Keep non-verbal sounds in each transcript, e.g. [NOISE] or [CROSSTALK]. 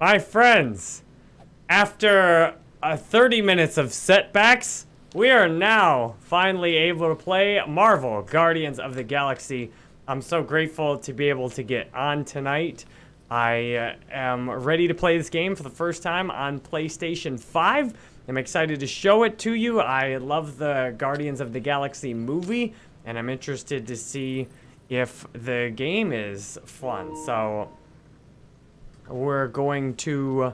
My friends, after uh, 30 minutes of setbacks, we are now finally able to play Marvel Guardians of the Galaxy. I'm so grateful to be able to get on tonight. I uh, am ready to play this game for the first time on PlayStation 5. I'm excited to show it to you. I love the Guardians of the Galaxy movie, and I'm interested to see if the game is fun. So we're going to uh,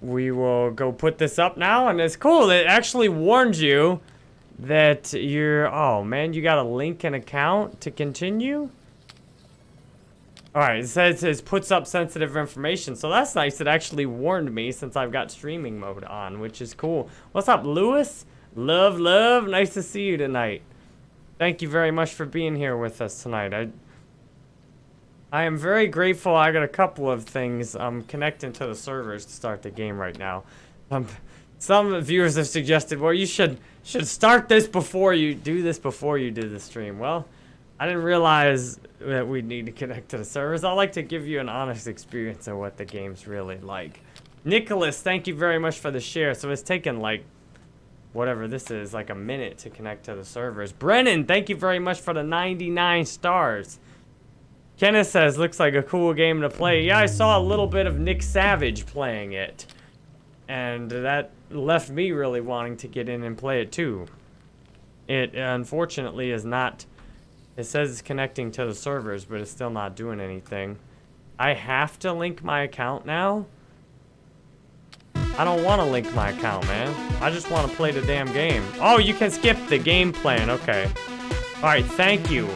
we will go put this up now and it's cool. It actually warns you that you're oh man you got to link an account to continue? All right it says it puts up sensitive information. So that's nice. It actually warned me since i've got streaming mode on which is cool. What's up lewis? Love love. Nice to see you tonight. Thank you very much for being here with us tonight. I I am very grateful. I got a couple of things. I'm connecting to the servers to start the game right now. Um, some viewers have suggested, well, you should should start this before you do this before you do the stream. Well, I didn't realize that we need to connect to the servers. I like to give you an honest experience of what the game's really like. Nicholas, thank you very much for the share. So it's taken like whatever this is, like a minute to connect to the servers. Brennan, thank you very much for the 99 stars. Kenneth says, looks like a cool game to play. Yeah, I saw a little bit of Nick Savage playing it. And that left me really wanting to get in and play it too. It, unfortunately, is not... It says it's connecting to the servers, but it's still not doing anything. I have to link my account now? I don't want to link my account, man. I just want to play the damn game. Oh, you can skip the game plan. Okay. Alright, thank you.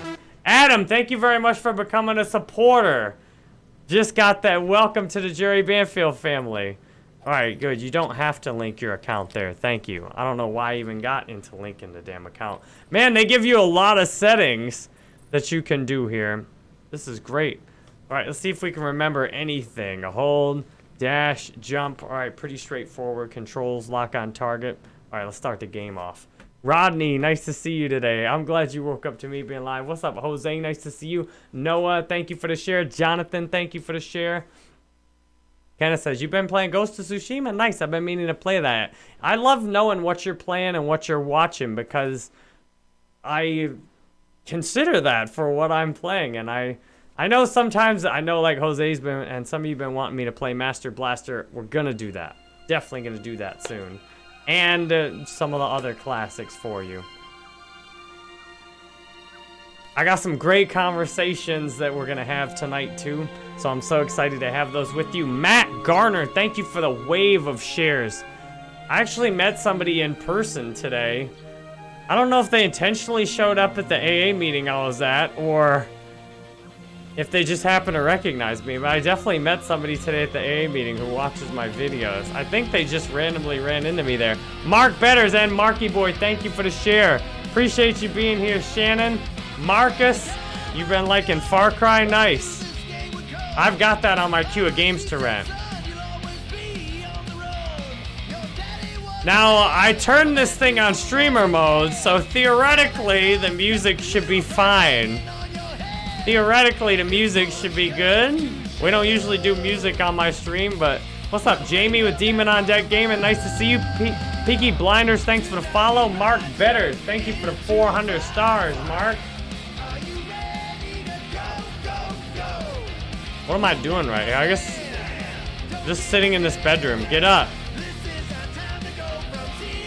Adam, thank you very much for becoming a supporter. Just got that. Welcome to the Jerry Banfield family. All right, good. You don't have to link your account there. Thank you. I don't know why I even got into linking the damn account. Man, they give you a lot of settings that you can do here. This is great. All right, let's see if we can remember anything. A hold, dash, jump. All right, pretty straightforward. Controls, lock on target. All right, let's start the game off. Rodney, nice to see you today. I'm glad you woke up to me being live. What's up, Jose? Nice to see you. Noah, thank you for the share. Jonathan, thank you for the share. Kenneth says, you've been playing Ghost of Tsushima? Nice, I've been meaning to play that. I love knowing what you're playing and what you're watching because I consider that for what I'm playing. And I I know sometimes, I know like Jose's been, and some of you been wanting me to play Master Blaster. We're going to do that. Definitely going to do that soon and uh, some of the other classics for you. I got some great conversations that we're going to have tonight, too. So I'm so excited to have those with you. Matt Garner, thank you for the wave of shares. I actually met somebody in person today. I don't know if they intentionally showed up at the AA meeting I was at, or if they just happen to recognize me, but I definitely met somebody today at the AA meeting who watches my videos. I think they just randomly ran into me there. Mark Betters and Marky Boy, thank you for the share. Appreciate you being here, Shannon. Marcus, you've been liking Far Cry nice. I've got that on my queue of games to rent. Now, I turned this thing on streamer mode, so theoretically, the music should be fine. Theoretically, the music should be good. We don't usually do music on my stream, but what's up, Jamie with Demon on Deck Gaming? Nice to see you. Peaky Blinders, thanks for the follow. Mark Betters, thank you for the 400 stars, Mark. What am I doing right here? I guess just sitting in this bedroom. Get up.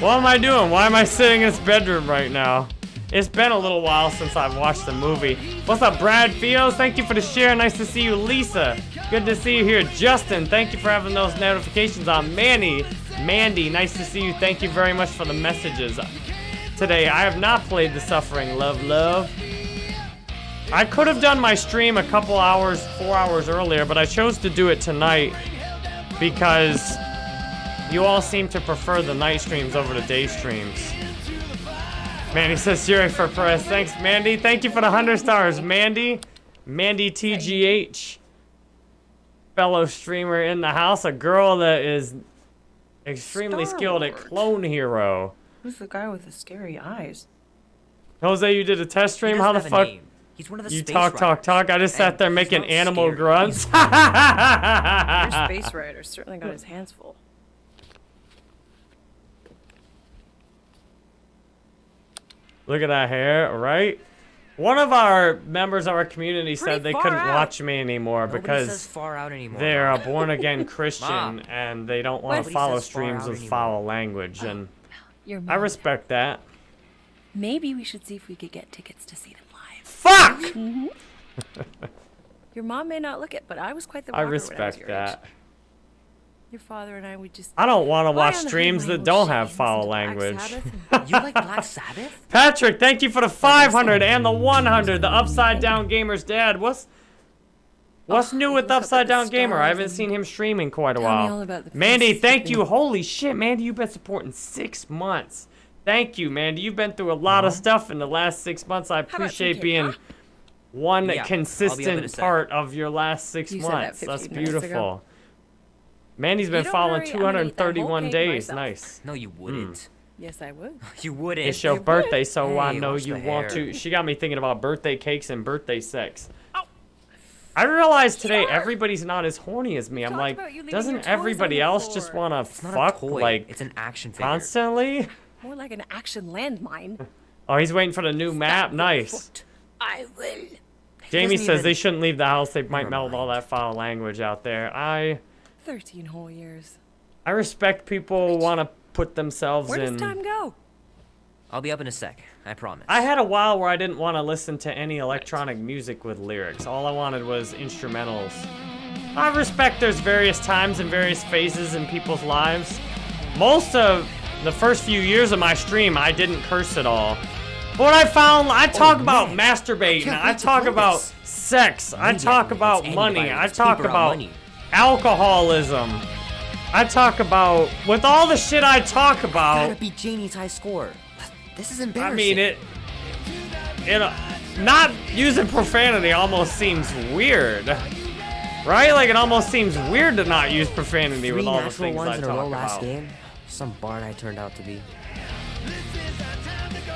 What am I doing? Why am I sitting in this bedroom right now? It's been a little while since I've watched the movie. What's up, Brad Fios? Thank you for the share. Nice to see you, Lisa. Good to see you here. Justin, thank you for having those notifications on. Manny, Mandy, nice to see you. Thank you very much for the messages today. I have not played The Suffering Love Love. I could have done my stream a couple hours, four hours earlier, but I chose to do it tonight because you all seem to prefer the night streams over the day streams. Mandy says Jerry for press. Thanks, Mandy. Thank you for the 100 stars. Mandy, Mandy TGH, fellow streamer in the house, a girl that is extremely skilled at Clone Hero. Who's the guy with the scary eyes? Jose, you did a test stream. How the fuck? He's one of the You talk, talk, talk. I just sat there making animal scared. grunts. Your space [LAUGHS] rider certainly got his hands full. Look at that hair, right? One of our members of our community Pretty said they couldn't out. watch me anymore Nobody because far out anymore. they're a born again [LAUGHS] Christian Mom. and they don't want to follow streams out with foul language. And [GASPS] I respect that. Maybe we should see if we could get tickets to see them live. Fuck! Mm-hmm. [LAUGHS] Your mom may not look it, but I was quite the I rocker when I was respect your that. Age. Your father and I would just. I don't want to watch streams that don't have foul listen to Black language. Sabbath [LAUGHS] You like Black Sabbath? Patrick, thank you for the 500 and the 100. The Upside Down Gamer's dad. What's what's Oh, new with look Upside Down Gamer? I haven't seen him stream in quite a tell me while. all about the Mandy, thank you. Holy shit, Mandy, you've been supporting six months. Thank you, Mandy. You've been through a lot of stuff in the last six months. I appreciate being huh? one Yeah, I'll be up in a consistent part of your last six You said that months. That's beautiful. ago. Beautiful. Mandy's been don't following worry, I'm gonna eat that whole 231 days. myself. Nice. No, you hmm. wouldn't. Yes, I would. [LAUGHS] You wouldn't. It's your you would. birthday, so I know you want hair. to. She got me thinking about birthday cakes and birthday sex. Oh. I realized today everybody's not as horny as me. I'm like, about you leaving doesn't everybody else just want to fuck a like it's an action figure. constantly? More like an action landmine. [LAUGHS] Oh, he's waiting for the new map. Nice. I will. Jamie says even- they shouldn't leave the house. They might Never meld all that foul language out there. I Thirteen whole years. I respect people want to put themselves Where does time go? I'll be up in a sec. I promise. I had a while where I didn't want to listen to any electronic music with lyrics. All I wanted was instrumentals. I respect there's various times and various phases in people's lives. Most of the first few years of my stream, I didn't curse at all. But what I found, I oh, talk about Oh, man. masturbating, can't I talk about this. sex, I Media talk about money, I talk about money. Alcoholism. I talk about, with all the shit I talk about. Gotta about, beat Janie's high score. This is embarrassing. I mean, it. It. uh, Not using profanity almost seems weird, right? Like it almost seems weird to not use profanity Three with all the things ones I in a talk row last game. Some barn I turned out to be.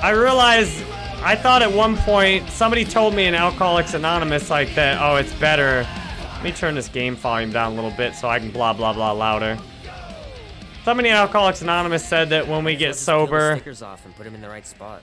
I realized, I thought at one point somebody told me in Alcoholics Anonymous like that. Oh, it's better. Let me turn this game volume down a little bit so I can blah blah blah louder. Somebody in Alcoholics Anonymous said that when we get just peel the sober, stickers off and put them in the right spot.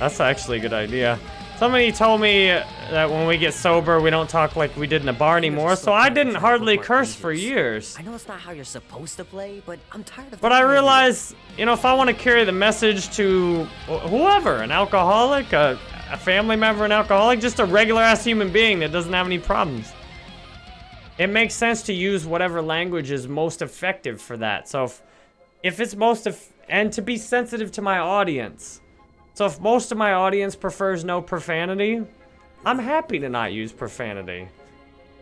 That's actually a good idea. Somebody told me that when we get sober, we don't talk like we did in a bar anymore, so I didn't hardly curse for years. I know it's not how you're supposed to play, but I'm tired of. But I talking to you. realize, you know, if I want to carry the message to wh- whoever, an alcoholic, a, a family member, an alcoholic, just a regular ass human being that doesn't have any problems, it makes sense to use whatever language is most effective for that. So if, if it's most, and to be sensitive to my audience. So if most of my audience prefers no profanity, I'm happy to not use profanity.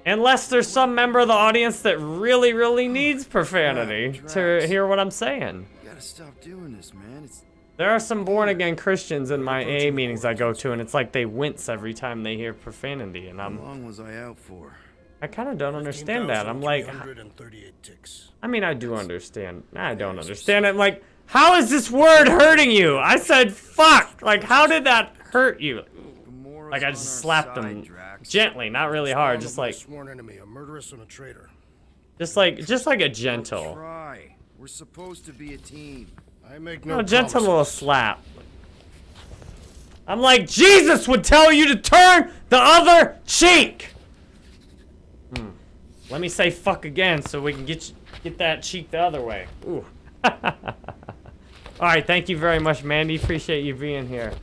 Unless there's some member of the audience that really, really needs profanity to hear what I'm saying. You gotta stop doing this, man. It's There are some born again Christians in my AA meetings I go to, and it's like they wince every time they hear profanity, and how I'm How long was I out for? I kind of don't understand that. I'm like, 15,338 ticks. I mean, I do understand. I don't understand it. Like, how is this word hurting you? I said fuck. Like, how did that hurt you? Gamora's Like, I just slapped them gently, not really hard, just like, sworn enemy, a murderess and a traitor. just like, just like a gentle, Try. We're supposed to be a team. I make no no, gentle promises. little slap. I'm like, Jesus would tell you to turn the other cheek. Hmm. Let me say fuck again so we can get you, get that cheek the other way. Ooh. [LAUGHS] All right, thank you very much, Mandy. Appreciate you being here.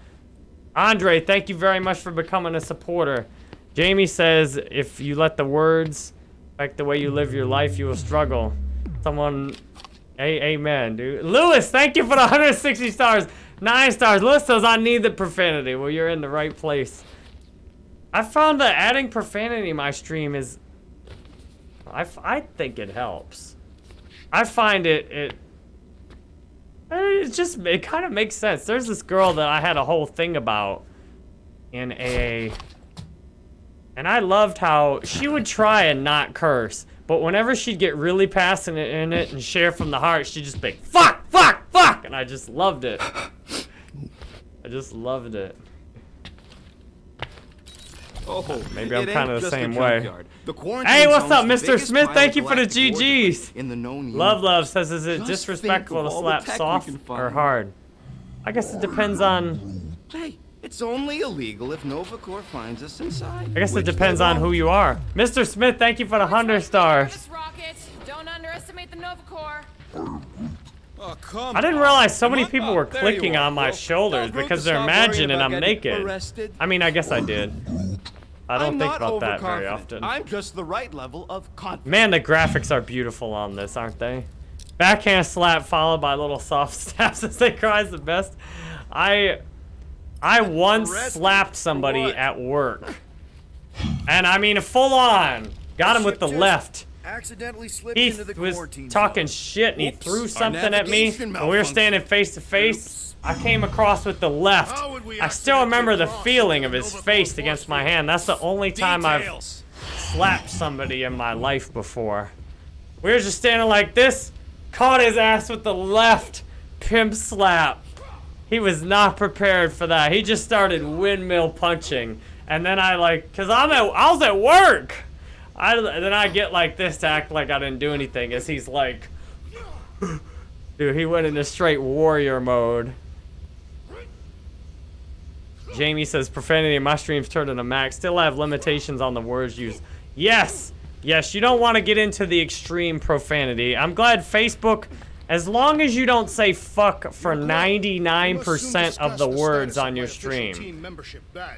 Andre, thank you very much for becoming a supporter. Jamie says if you let the words affect the way you live your life, you will struggle. Someone, a amen, dude. Lewis, thank you for the 160 stars. Nine stars. Lewis says I need the profanity. Well, you're in the right place. I found that adding profanity in my stream is, I, I think it helps. I find it it it just it kind of makes sense. There's this girl that I had a whole thing about in AA, and I loved how she would try and not curse, but whenever she'd get really passionate in it and share from the heart, she'd just be like, fuck, fuck, fuck, and I just loved it. I just loved it. Oh, Maybe I'm kinda the same way. The Hey, what's up, Mr. Smith? Thank you for the GGs. In the known Love. Love says, is it disrespectful to of all the slap soft or hard? I guess it depends on. Hey, it's only illegal if Nova Corps finds us inside. I guess it which they depends on who you are. Mr. Smith, thank you for the hundred stars. This rocket. Don't underestimate the Nova Corps. Oh, come I didn't realize so many people were clicking on my Will. shoulders because they're imagining I'm naked. Arrested. I mean, I guess I did. I don't I'm think about that very often. I'm just the right level of confidence. Man, the graphics are beautiful on this, aren't they? Backhand slap followed by little soft [LAUGHS] stabs as they cry is the best. I I once slapped somebody at work. And I mean full on. Got him with the left. Accidentally slipped He into the was talking shit and he threw something at me. And we were standing face to face. I came across with the left. How would we I still remember the feeling of his face against my hand. That's the only time I've slapped somebody in my life before. We were just standing like this, caught his ass with the left pimp slap. He was not prepared for that. He just started windmill punching. And then I like, cause I'm at, I was at work. I, then I get like this to act like I didn't do anything as he's like, dude, he went into straight warrior mode. Jamie says profanity in my streams turned into max. Still have limitations on the words used. Yes, yes, you don't want to get into the extreme profanity. I'm glad Facebook, as long as you don't say fuck for 99% of the words on your stream.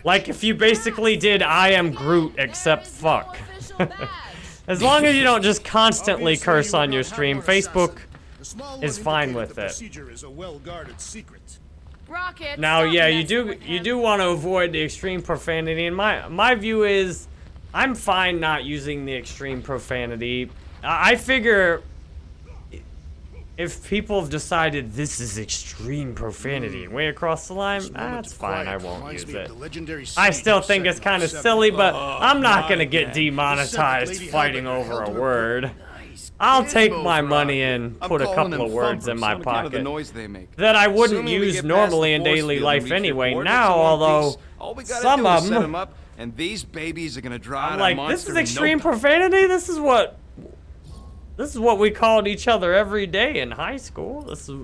Like if you basically did I am Groot except fuck. [LAUGHS] as long as you don't just constantly curse on your stream, Facebook is fine with it. Procedure is a well-guarded secret. Rocket. Now, yeah, you do you do want to avoid the extreme profanity, and my my view is, I'm fine not using the extreme profanity. I I figure if people have decided this is extreme profanity and way across the line, that's fine. I won't use it. I still think it's kind of silly, but I'm not gonna get demonetized fighting over a word. I'll take my money and put a couple of words in my on account of the pocket noise they make. that I wouldn't use normally in daily life and reach your anyway. Now, although some of them and these babies are gonna draw I'm like, this is extreme profanity. This is what, this is what we called each other every day in high school. This is,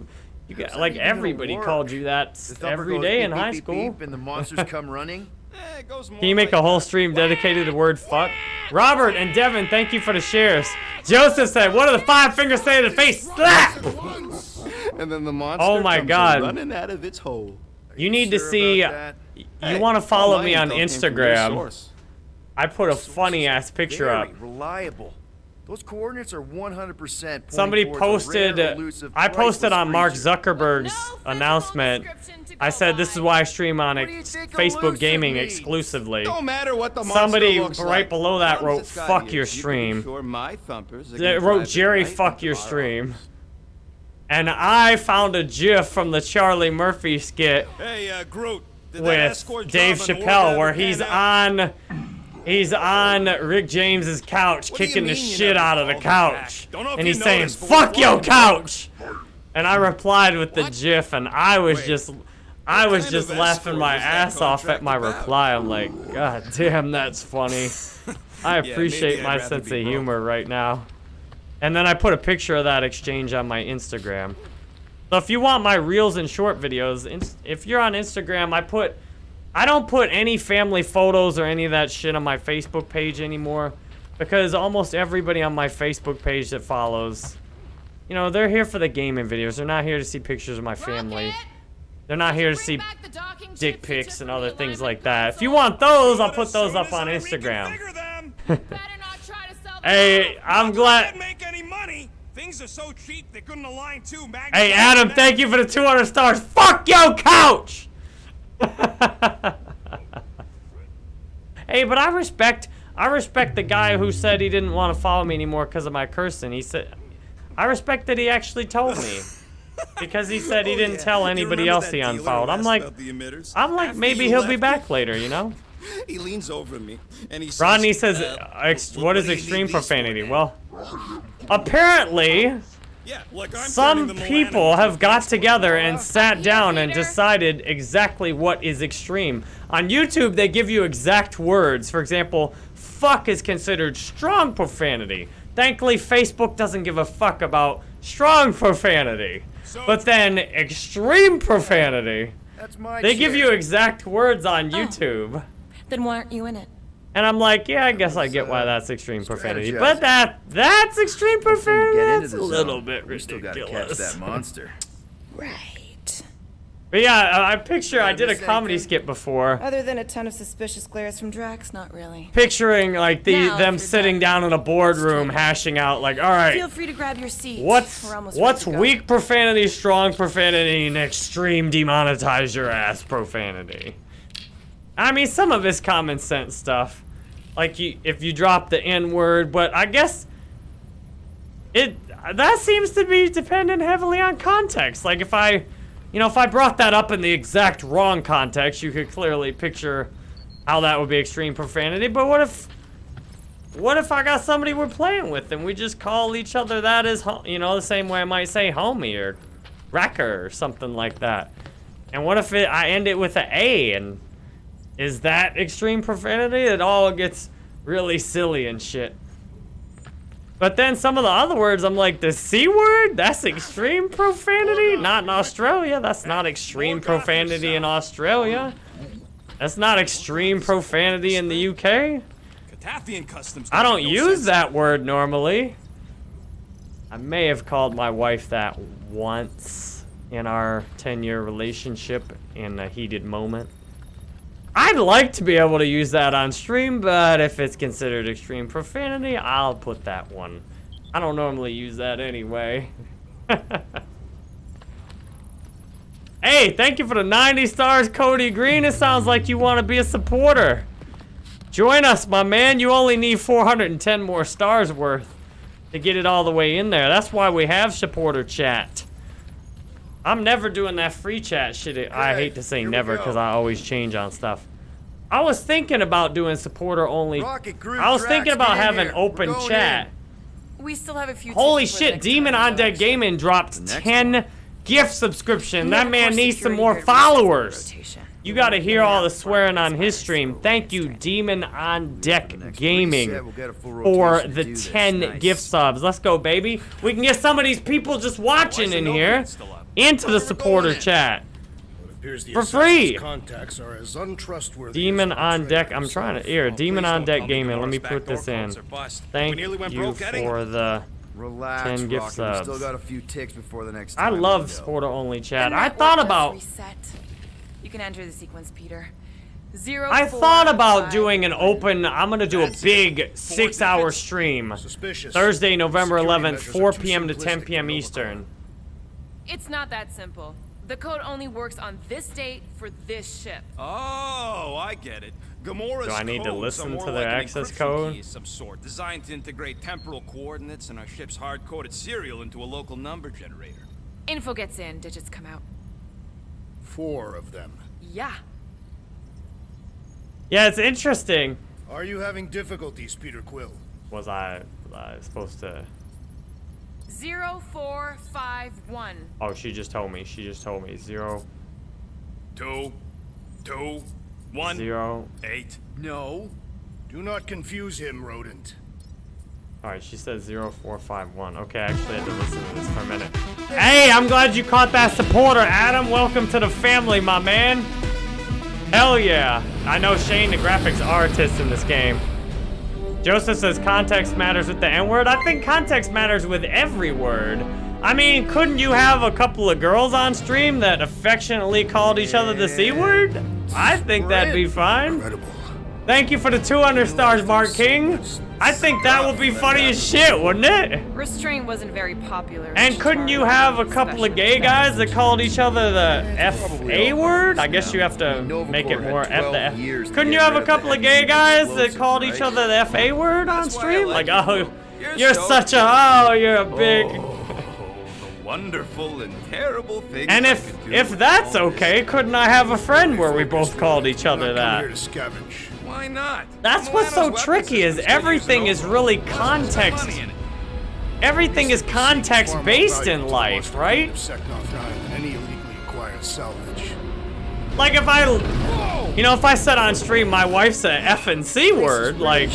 you got like everybody called you that The s- thumper every goes day beep, in beep, high beep, school. beep, and the monsters [LAUGHS] come running. Eh, goes more Can you make like a whole stream dedicated to the word fuck? Robert and Devin, thank you for the shares. Joseph said, "What do the five fingers say to the face? Slap!" And then the monster Oh my comes God. running out of its hole. You need to see. about that? You want to follow me on info came from Instagram? I put a funny ass picture Very up. reliable. Those coordinates are 100% Somebody posted. rare, I posted on Mark. Zuckerberg's No announcement. I go said this is why I stream on ex- Facebook Gaming means? exclusively. Don't matter what the Somebody right like. below that As long as wrote, "Fuck your you can be stream." sure my thumpers are They wrote Jerry, fuck your stream. And I found a GIF from the Charlie Murphy skit Hey, uh, Groot. Did with Dave Chappelle where he's out? on he's on Rick James's couch What kicking the shit out of the couch. back? Don't know if And he's saying, "Fuck your couch." And I replied with the What? GIF and I was just I was just laughing my ass off at my about? reply. I'm like, God damn, that's funny. [LAUGHS] I appreciate I'd my sense of broke. humor right now. And then I put a picture of that exchange on my Instagram. So if you want my reels and short videos, if you're on Instagram, I put I don't put any family photos or any of that shit on my Facebook page anymore because almost everybody on my Facebook page that follows, you know, they're here for the gaming videos. They're not here to see pictures of my family. Rocket, They're not here to see back the docking dick pics and other things like that. If you want those, I'll put those up on Instagram. reconfigure them, [LAUGHS] Better not try to sell the Hey, I'm glad. make any money. Things are so cheap they couldn't align two. Hey, Adam, thank you for the 200 stars. Fuck your couch! [LAUGHS] hey, but I respect, I respect the guy who said he didn't want to follow me anymore because of my cursing. He said, I respect that he actually told me. [LAUGHS] Because he said he Oh, didn't yeah. tell anybody else he unfollowed. I'm like? I'm like, After maybe he'll be back later, you know? [LAUGHS] He leans over me and he says, Rodney says, uh, ex- wh- what is do you need extreme profanity? Well, apparently, Yeah, like I'm some people have got together bar. and sat down and decided exactly what is extreme. On YouTube, they give you exact words. For example, fuck is considered strong profanity. Thankfully, Facebook doesn't give a fuck about strong profanity. So- But then, extreme profanity, That's my they give you exact words on oh. YouTube. Then why aren't you in it? And I'm like, yeah, I guess I get why that's extreme profanity. But that that's extreme profanity. That's a little zone, bit we still gotta catch that monster. Right. But yeah, I I picture I Did a comedy anything? skit before, Other than a ton of suspicious glares from Drax, not really. picturing like the Now, them if you're sitting down in a boardroom hashing out like, all right, Feel free to grab your seat. what's We're almost ready what's to go. weak profanity, strong profanity, and extreme demonetize your ass profanity. I mean, some of it's common sense stuff, like you if you drop the N word, but I guess it that seems to be dependent heavily on context. Like if I, you know, if I brought that up in the exact wrong context, you could clearly picture how that would be extreme profanity. But what if, what if I got somebody we're playing with and we just call each other that as, you know, the same way I might say homie or wrecker or something like that. And what if it, I end it with an A and is that extreme profanity? It all gets really silly and shit. But then some of the other words, I'm like, the C word? That's extreme profanity? Not in Australia. That's not extreme profanity in Australia. That's not extreme profanity in the UK. I don't use that word normally. I may have called my wife that once in our 10 year relationship in a heated moment. I'd like to be able to use that on stream, but if it's considered extreme profanity, I'll put that one. I don't normally use that anyway. [LAUGHS] hey, thank you for the 90 stars, Cody Green. It sounds like you want to be a supporter. Join us, my man. You only need 410 more stars worth to get it all the way in there. That's why we have supporter chat. I'm never doing that free chat shit. I hate to say here never because I always change on stuff. I was thinking about doing supporter only. I was thinking about having here. Open going chat. We still have a few. Holy tickets for the shit, Demon on though. Deck Gaming dropped next 10 gift subscription. That man needs some more guard resets every followers. You gotta hear all the swearing on his stream. Thank you, Demon on Deck Gaming, reset, we'll get a full for the 10 Nice. gift subs. Let's go, baby. We can get some of these people just watching in here print still up? Into the supporter chat. It appears the For free. contacts are as untrustworthy Demon as on Deck. I'm trying to himself. here. Demon on Deck Gaming. Let me put this in. codes are bust. Thank we went you for the. Relax, 10 gift Rocket. We still got a few ticks before the next I love supporter only chat. I thought about. Reset. You can enter the sequence, Peter. Zero. I four, thought about five, doing an open. I'm gonna do a big six-hour stream. Suspicious. Thursday, November Security 11th, 4 p.m. to 10 simplistic p.m. for Novichok. Eastern. It's not that simple. The code only works on this date for this ship. Oh, I get it. Gamora's Do I need to listen to like their an access code? key of some sort, designed to integrate temporal coordinates and our ship's hard-coded serial into a local number generator. Info gets in, digits come out. Four of them. Yeah. Yeah, it's interesting. Are you having difficulties, Peter Quill? Was I, was I supposed to? Zero four five one. Oh, she just told me. She just told me Zero. Two. Two. One. Zero. eight. No. Do not confuse him, rodent. All right, she said zero four five one. Okay, actually, I actually had to listen to this for a minute. Hey, I'm glad you caught that supporter, Adam. Welcome to the family, my man. Hell yeah. I know Shane, the graphics artist in this game. Joseph says context matters with the N-word. I think context matters with every word. I mean, couldn't you have a couple of girls on stream that affectionately called each other the C word? I think that'd be fine. Incredible. Thank you for the 200 stars, Mark King. I think that would be funny as shit, wouldn't it? Restraint wasn't very popular. And couldn't you have a couple of gay guys that called each other the F A word? I guess you have to make it more F the F. Couldn't you have a couple of gay guys that called each other the F A word on That's why I stream? like Like, oh, You're you're such a, oh, you're a big. Wonderful and terrible things And if if that's okay, couldn't I have a friend where we both called each other Not come here that? to scavenge. Why not? That's what's so tricky is everything is really Plus, there's some context money in it. everything is context-based in life, right? of Seknarf Nine than any illegally acquired salvage. Like if I, you know, if I said on stream my wife's a F and C word, like,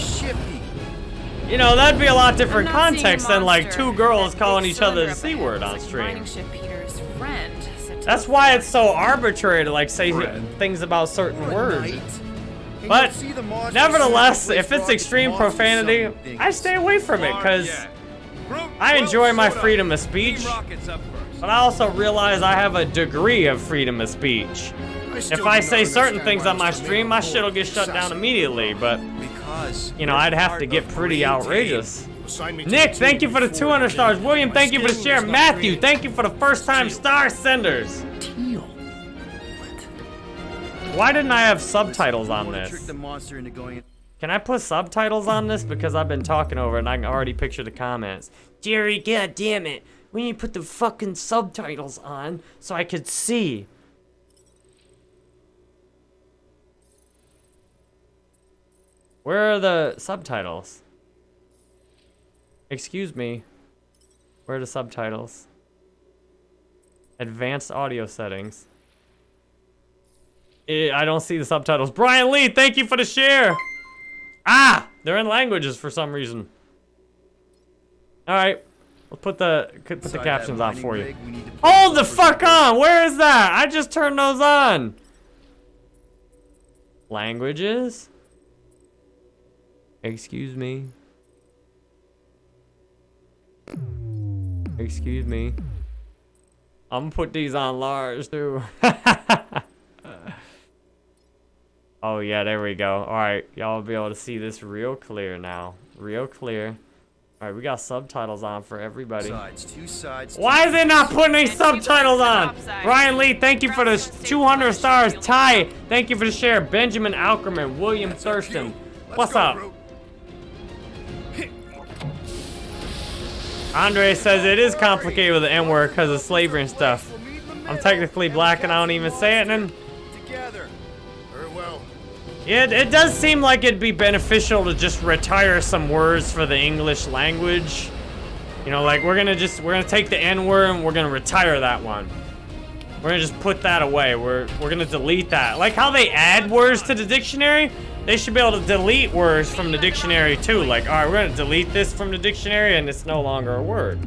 you know, that'd be a lot different I'm not seeing a context than like two girls calling each other the C word on stream. Mining ship Peter's friend. set That's why it's so arbitrary to like say things about certain words. But nevertheless, if it's extreme profanity, I stay away from it because I enjoy my freedom of speech, Rocket's up first. but I also realize I have a degree of freedom of speech. If I say certain things on my stream, my shit'll get shut down immediately, but you know, I'd have to get pretty outrageous. Assign me to Nick, thank you for the 200 stars. William, thank you for the share. Matthew, thank you for the first time star senders. Why didn't I have subtitles on this? trick the monster into going. Can I put subtitles on this? Because I've been talking over it and I can already picture the comments. Jerry, god damn it. We need to put the fucking subtitles on so I could see. Where are the subtitles? Excuse me. Where are the subtitles? Advanced audio settings. I don't see the subtitles. Brian Lee, thank you for the share. Ah, they're in languages for some reason. All right, we'll put the put the Inside captions on for you. rig, we need to put Hold the fuck on. Where is that? I just turned those on. Languages. Excuse me. Excuse me. I'm gonna put these on large too. [LAUGHS] oh yeah, there we go. All right, y'all will be able to see this real clear now. Real clear. All right, we got subtitles on for everybody. Sides, two sides. two Why is it not putting any And keep it subtitles on? top. Ryan Lee, thank you for the 200 stars. Ty, thank you for the share. Benjamin Alkerman, William Thurston. What's go, up? Groot. [LAUGHS] Andre says it is complicated with the N word because of slavery and stuff. We'll meet in the I'm technically black and I don't even say it. And Together. Very well. It, it does seem like it'd be beneficial to just retire some words for the English language. You know, like we're gonna just we're gonna take the N word and we're gonna retire that one. We're gonna just put that away. We're we're gonna delete that. Like how they add words to the dictionary, they should be able to delete words from the dictionary too. Like, all right, we're gonna delete this from the dictionary and it's no longer a word.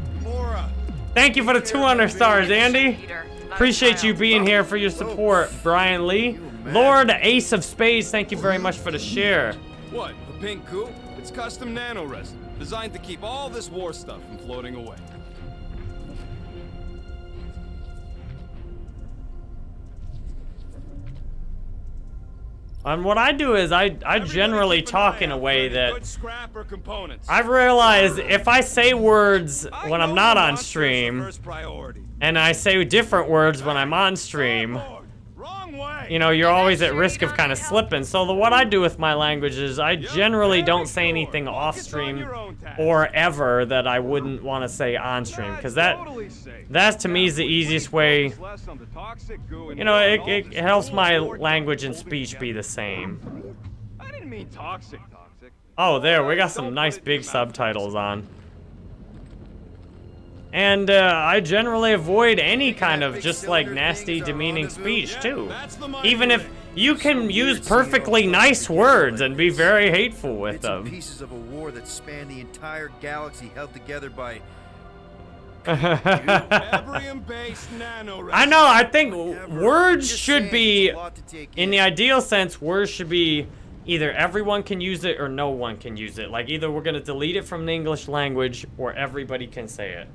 Thank you for the 200 stars, Andy. Peter, not a Appreciate you being here for your support, Brian Lee. Lord Ace of Spades, thank you very much for the share. What, a pink coupe? It's custom nano resin, designed to keep all this war stuff from floating away. And what I do is I I generally talk in a way that good scrap or components. I've realized if I say words when I'm not on stream and I say different words when I'm on stream, Starboard. Wrong way. You know, you're always at risk of kind of slipping. So the what I do with my language is I generally don't say anything off stream or ever that I wouldn't want to say on stream because that that to me is the easiest way. You know, it, it, it helps my language and speech be the same. I didn't mean toxic, toxic. Oh, there, we got some nice big subtitles on. And uh, I generally avoid any kind of just like nasty, demeaning speech too. Even if you can use perfectly nice words and be very hateful with them. pieces of a war that spanned the entire galaxy held together by [LAUGHS] Ebrium-based nano resin. I know, I think words should be, it's a lot to take in the ideal sense, words should be either everyone can use it or no one can use it. Like either we're gonna delete it from the English language or everybody can say it.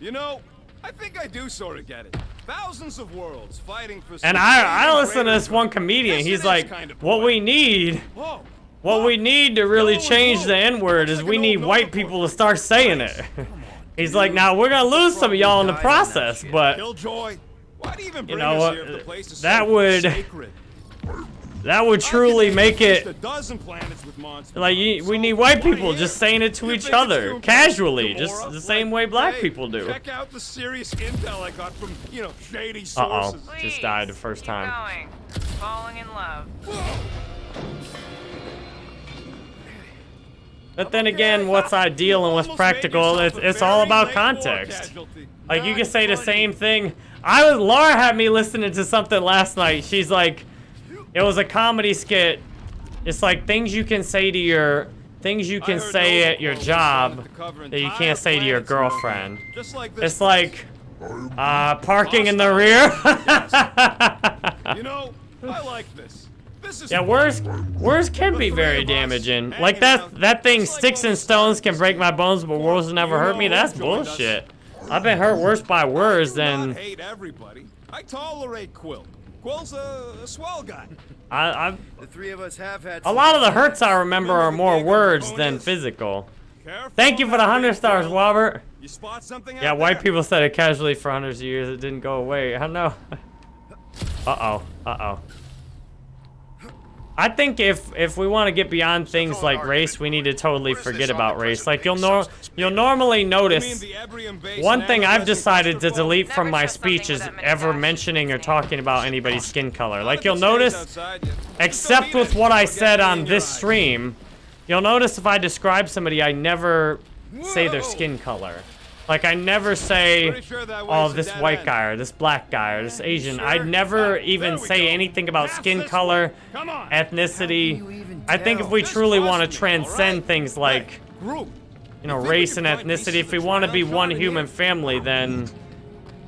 You know, I think I do sort of get it. Thousands of worlds fighting for. And I, I listen to this one comedian. He's like, kind of what we need, Whoa. what we need to really change the N word is we need white people to start saying it. [LAUGHS] He's like, now we're gonna lose some of y'all in the Died on that process, but Killjoy. Why do you even You bring know what, here if the place is that would-? That would truly make it a dozen planets with monsters like you, we need white people just saying it to each other casually, just the same way black people do. Check out the serious intel I got from, you know, shady Uh oh, just died the first time. Falling in love. But then again, what's ideal and what's practical, it's, it's all about context. Like, you can say the same thing. I was, Laura had me listening to something last night. She's like, it was a comedy skit. It's like things you can say to your, things you can say at your job that you can't say to your girlfriend. Just like It's like, uh, parking in the rear. You know, I like this. This is Yeah, words words can be very damaging. Like that that thing, sticks and stones can break my bones, but words will never hurt me. That's bullshit. I've been hurt worse by words than hate everybody. I tolerate Quill. Quill's a, a swell guy. I. I The three of us have had a lot of the hurts I remember are more words than physical. Careful Thank you for the hundred stars, Quill. Robert. You spot something Yeah, out white there? people said it casually for hundreds of years. It didn't go away. I don't know. [LAUGHS] Uh oh. Uh oh. I think if if we want to get beyond things like race, we need to totally forget about race. Like you'll nor you'll normally notice. the Ebrium base One thing I've decided to delete from my Never trust something speech is ever mentioning or talking about anybody's skin color. Like you'll notice, outside, you- just except with what I said on this stream, you'll notice if I describe somebody, I never say their skin color. Like I never say, sure oh, this white end. guy or this black guy or this Asian. Sure? I'd never even say go. anything about Pass skin color, way. Come on. ethnicity. I think if we Just truly want to trust me, all transcend right? things like Hey, you know, You race and ethnicity, if we want to be one human family, then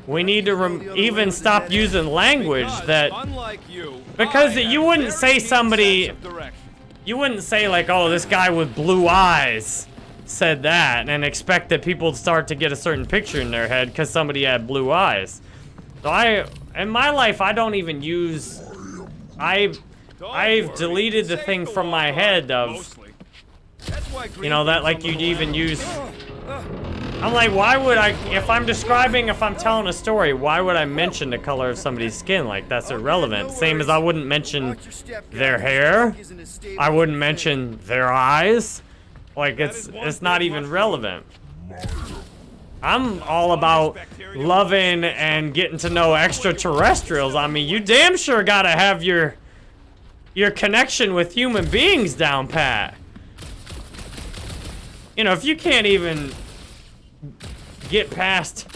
we need to rem- even stop using language that you, Because you wouldn't say somebody- sense of direction. you wouldn't say like, oh, this guy with blue eyes said that and expect that people start to get a certain picture in their head because somebody had blue eyes. So I, in my life, I don't even use, I, I've deleted the thing from my head of, you know, that like you'd even use. I'm like, why would I, if I'm describing, if I'm telling a story, why would I mention the color of somebody's skin? Like, that's irrelevant. Same as I wouldn't mention their hair. I wouldn't mention their eyes. Like, it's, it's not even relevant. I'm all about loving and getting to know extraterrestrials. I mean, you damn sure gotta have your your connection with human beings down pat. You know, if you can't even get past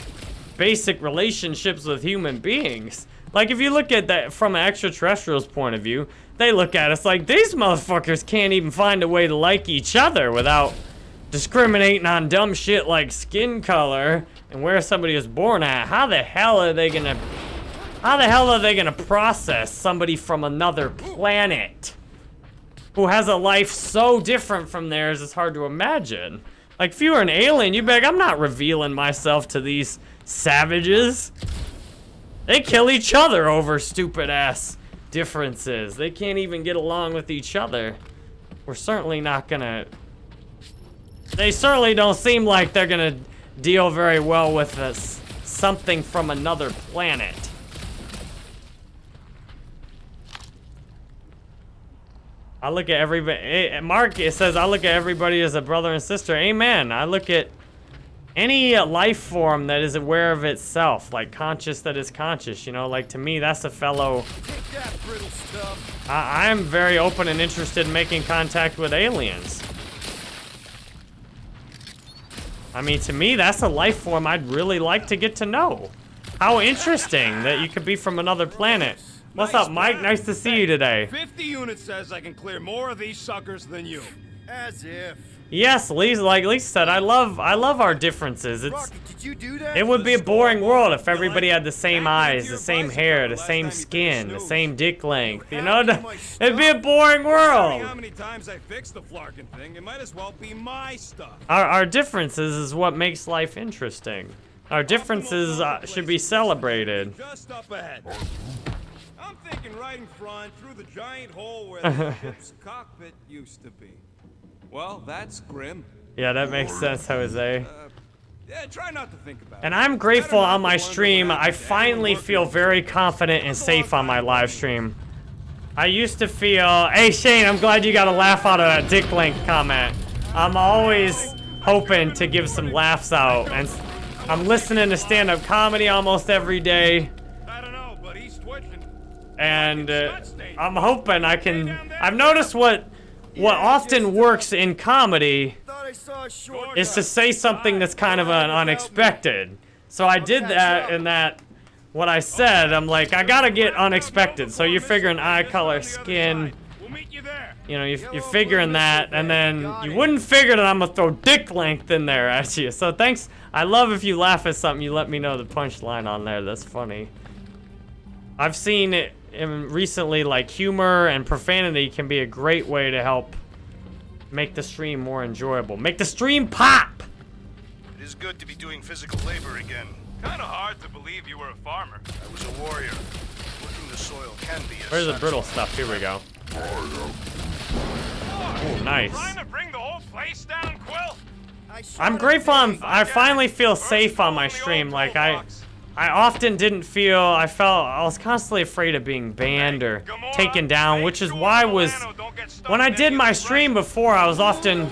basic relationships with human beings. Like if you look at that from an extraterrestrial's point of view, they look at us like these motherfuckers can't even find a way to like each other without discriminating on dumb shit like skin color and where somebody was born at. How the hell are they gonna how the hell are they gonna process somebody from another planet who has a life so different from theirs it's hard to imagine? Like if you were an alien, you'd be like, I'm not revealing myself to these savages. They kill each other over stupid ass differences. They can't even get along with each other. We're certainly not gonna. They certainly don't seem like they're gonna deal very well with us. Something from another planet. I look at everybody. eh, Mark it says I look at everybody as a brother and sister. Amen. I look at any uh, life form that is aware of itself, like conscious that is conscious. You know, like to me, that's a fellow. I, I'm very open and interested in making contact with aliens. I mean, to me, that's a life form I'd really like to get to know. How interesting that you could be from another planet. What's Nice up, Mike? Nice to see you today. 50 units says I can clear more of these suckers than you. As if. Yes, Lisa, like Lisa said, I love, I love our differences. It's, Rocket, did you do that? it would be a boring world if everybody had the same eyes, the same hair, the same time you took a skin, the same dick length. You How know, [LAUGHS] it'd be a boring How world. many times I fixed the Flarkin thing? It might as well be my stuff. Our, our differences is what makes life interesting. Our differences uh, should be celebrated. Just up ahead. I'm thinking right in front through the giant hole where [LAUGHS] the ship's cockpit used to be. Well, that's grim. Yeah, that makes sense, Jose. Yeah, try not to think about And it. I'm grateful on my stream. I finally feel very confident and It's a long safe on my live stream. I used to feel. Hey Shane, I'm glad you got a laugh out of that dick Link comment. I'm always hoping to give some laughs out, and I'm listening to stand-up comedy almost every day, I don't know, but he's twitching. and uh, I'm hoping I can. I've noticed what what often works in comedy I saw a short. is to say something that's kind of an unexpected. So I did that in that what I said, I'm like, I gotta get unexpected. So you're figuring eye color, skin, you know, you- you're figuring that, and then you wouldn't figure that I'm gonna throw dick length in there at you. So thanks. I love if you laugh at something, you let me know the punchline on there. That's funny. I've seen it recently, like humor and profanity can be a great way to help make the stream more enjoyable. Make the stream pop! It is good to be doing physical labor again. Kinda hard to believe you were a farmer. I was a warrior. Working the soil can be a Where's the satisfying brittle stuff? Here we go. Ooh, nice. Trying to bring the whole place down, Quill? I'm grateful I'm, I finally feel safe on my stream. Like, I I often didn't feel, I felt, I was constantly afraid of being banned or taken down, which is why I was, when I did my stream before, I was often,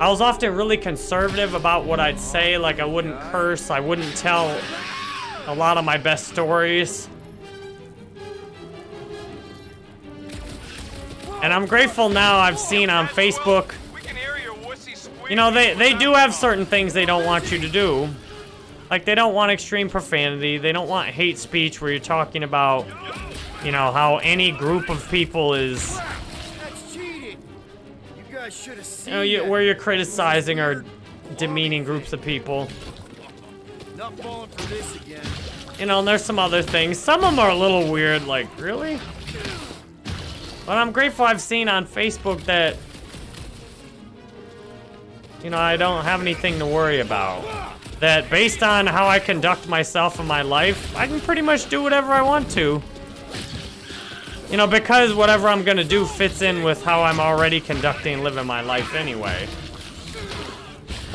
I was often really conservative about what I'd say. Like, I wouldn't curse, I wouldn't tell a lot of my best stories. And I'm grateful now I've seen on Facebook, We can hear your wussy squeak. you know, they, they do have certain things they don't want you to do. Like, they don't want extreme profanity. They don't want hate speech where you're talking about, you know, how any group of people is. You know, you, where you're criticizing or demeaning groups of people. You know, and there's some other things. Some of them are a little weird, like, really? But I'm grateful I've seen on Facebook that, you know, I don't have anything to worry about. That based on how I conduct myself in my life, I can pretty much do whatever I want to. You know, because whatever I'm gonna do fits in with how I'm already conducting living my life anyway.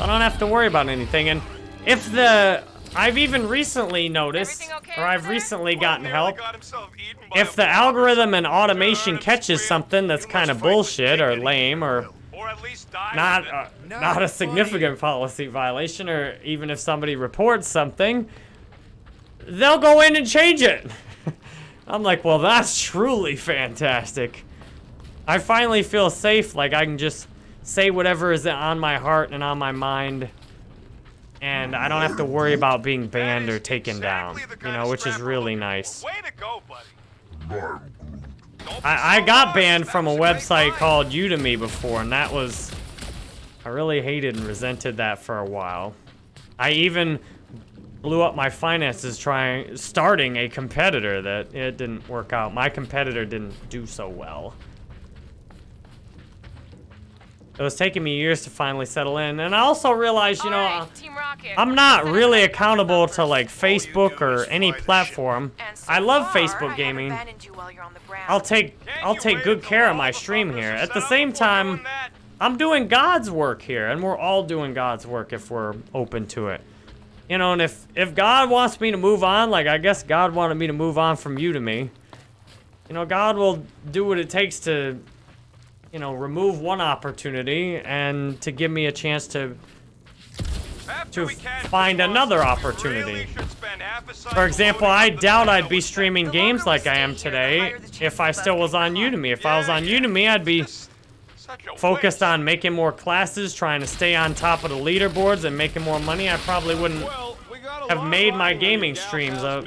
I don't have to worry about anything. And if the, I've even recently noticed, okay or I've over there? recently gotten Nearly help, got himself eaten by if the algorithm and automation catches something that's kind of must fight with bullshit or lame or Quill. Or at least die not with it. uh, Not not a funny. significant policy violation or even if somebody reports something they'll go in and change it [LAUGHS] i'm like well that's truly fantastic i finally feel safe like i can just say whatever is on my heart and on my mind and i don't have to worry about being banned or taken exactly down you know which is really nice Way to go, buddy. I, I got banned from a website called Udemy before, and that was. I really hated and resented that for a while. I even blew up my finances trying starting a competitor that it didn't work out. My competitor didn't do so well. It was taking me years to finally settle in, and I also realized, you know, Alright, Team Rocket. I'm not really accountable to like Facebook or any fly the ship. platform. So I love far, Facebook gaming. haven't abandoned you while you're on the ground. I'll take I'll take good care of my stream here. At the same time. I'm doing God's work here, and we're all doing God's work if we're open to it. You know, and if if God wants me to move on, like I guess God wanted me to move on from Udemy. You know, God will do what it takes to, you know, remove one opportunity and to give me a chance to to find another opportunity. really should spend half a For example, I doubt I'd be streaming games like I am today if I still was on. Udemy. If I was on yeah. Udemy, I'd be Just such a focused waste. on making more classes, trying to stay on top of the leaderboards and making more money, I probably wouldn't Well, we have made my gaming streams a,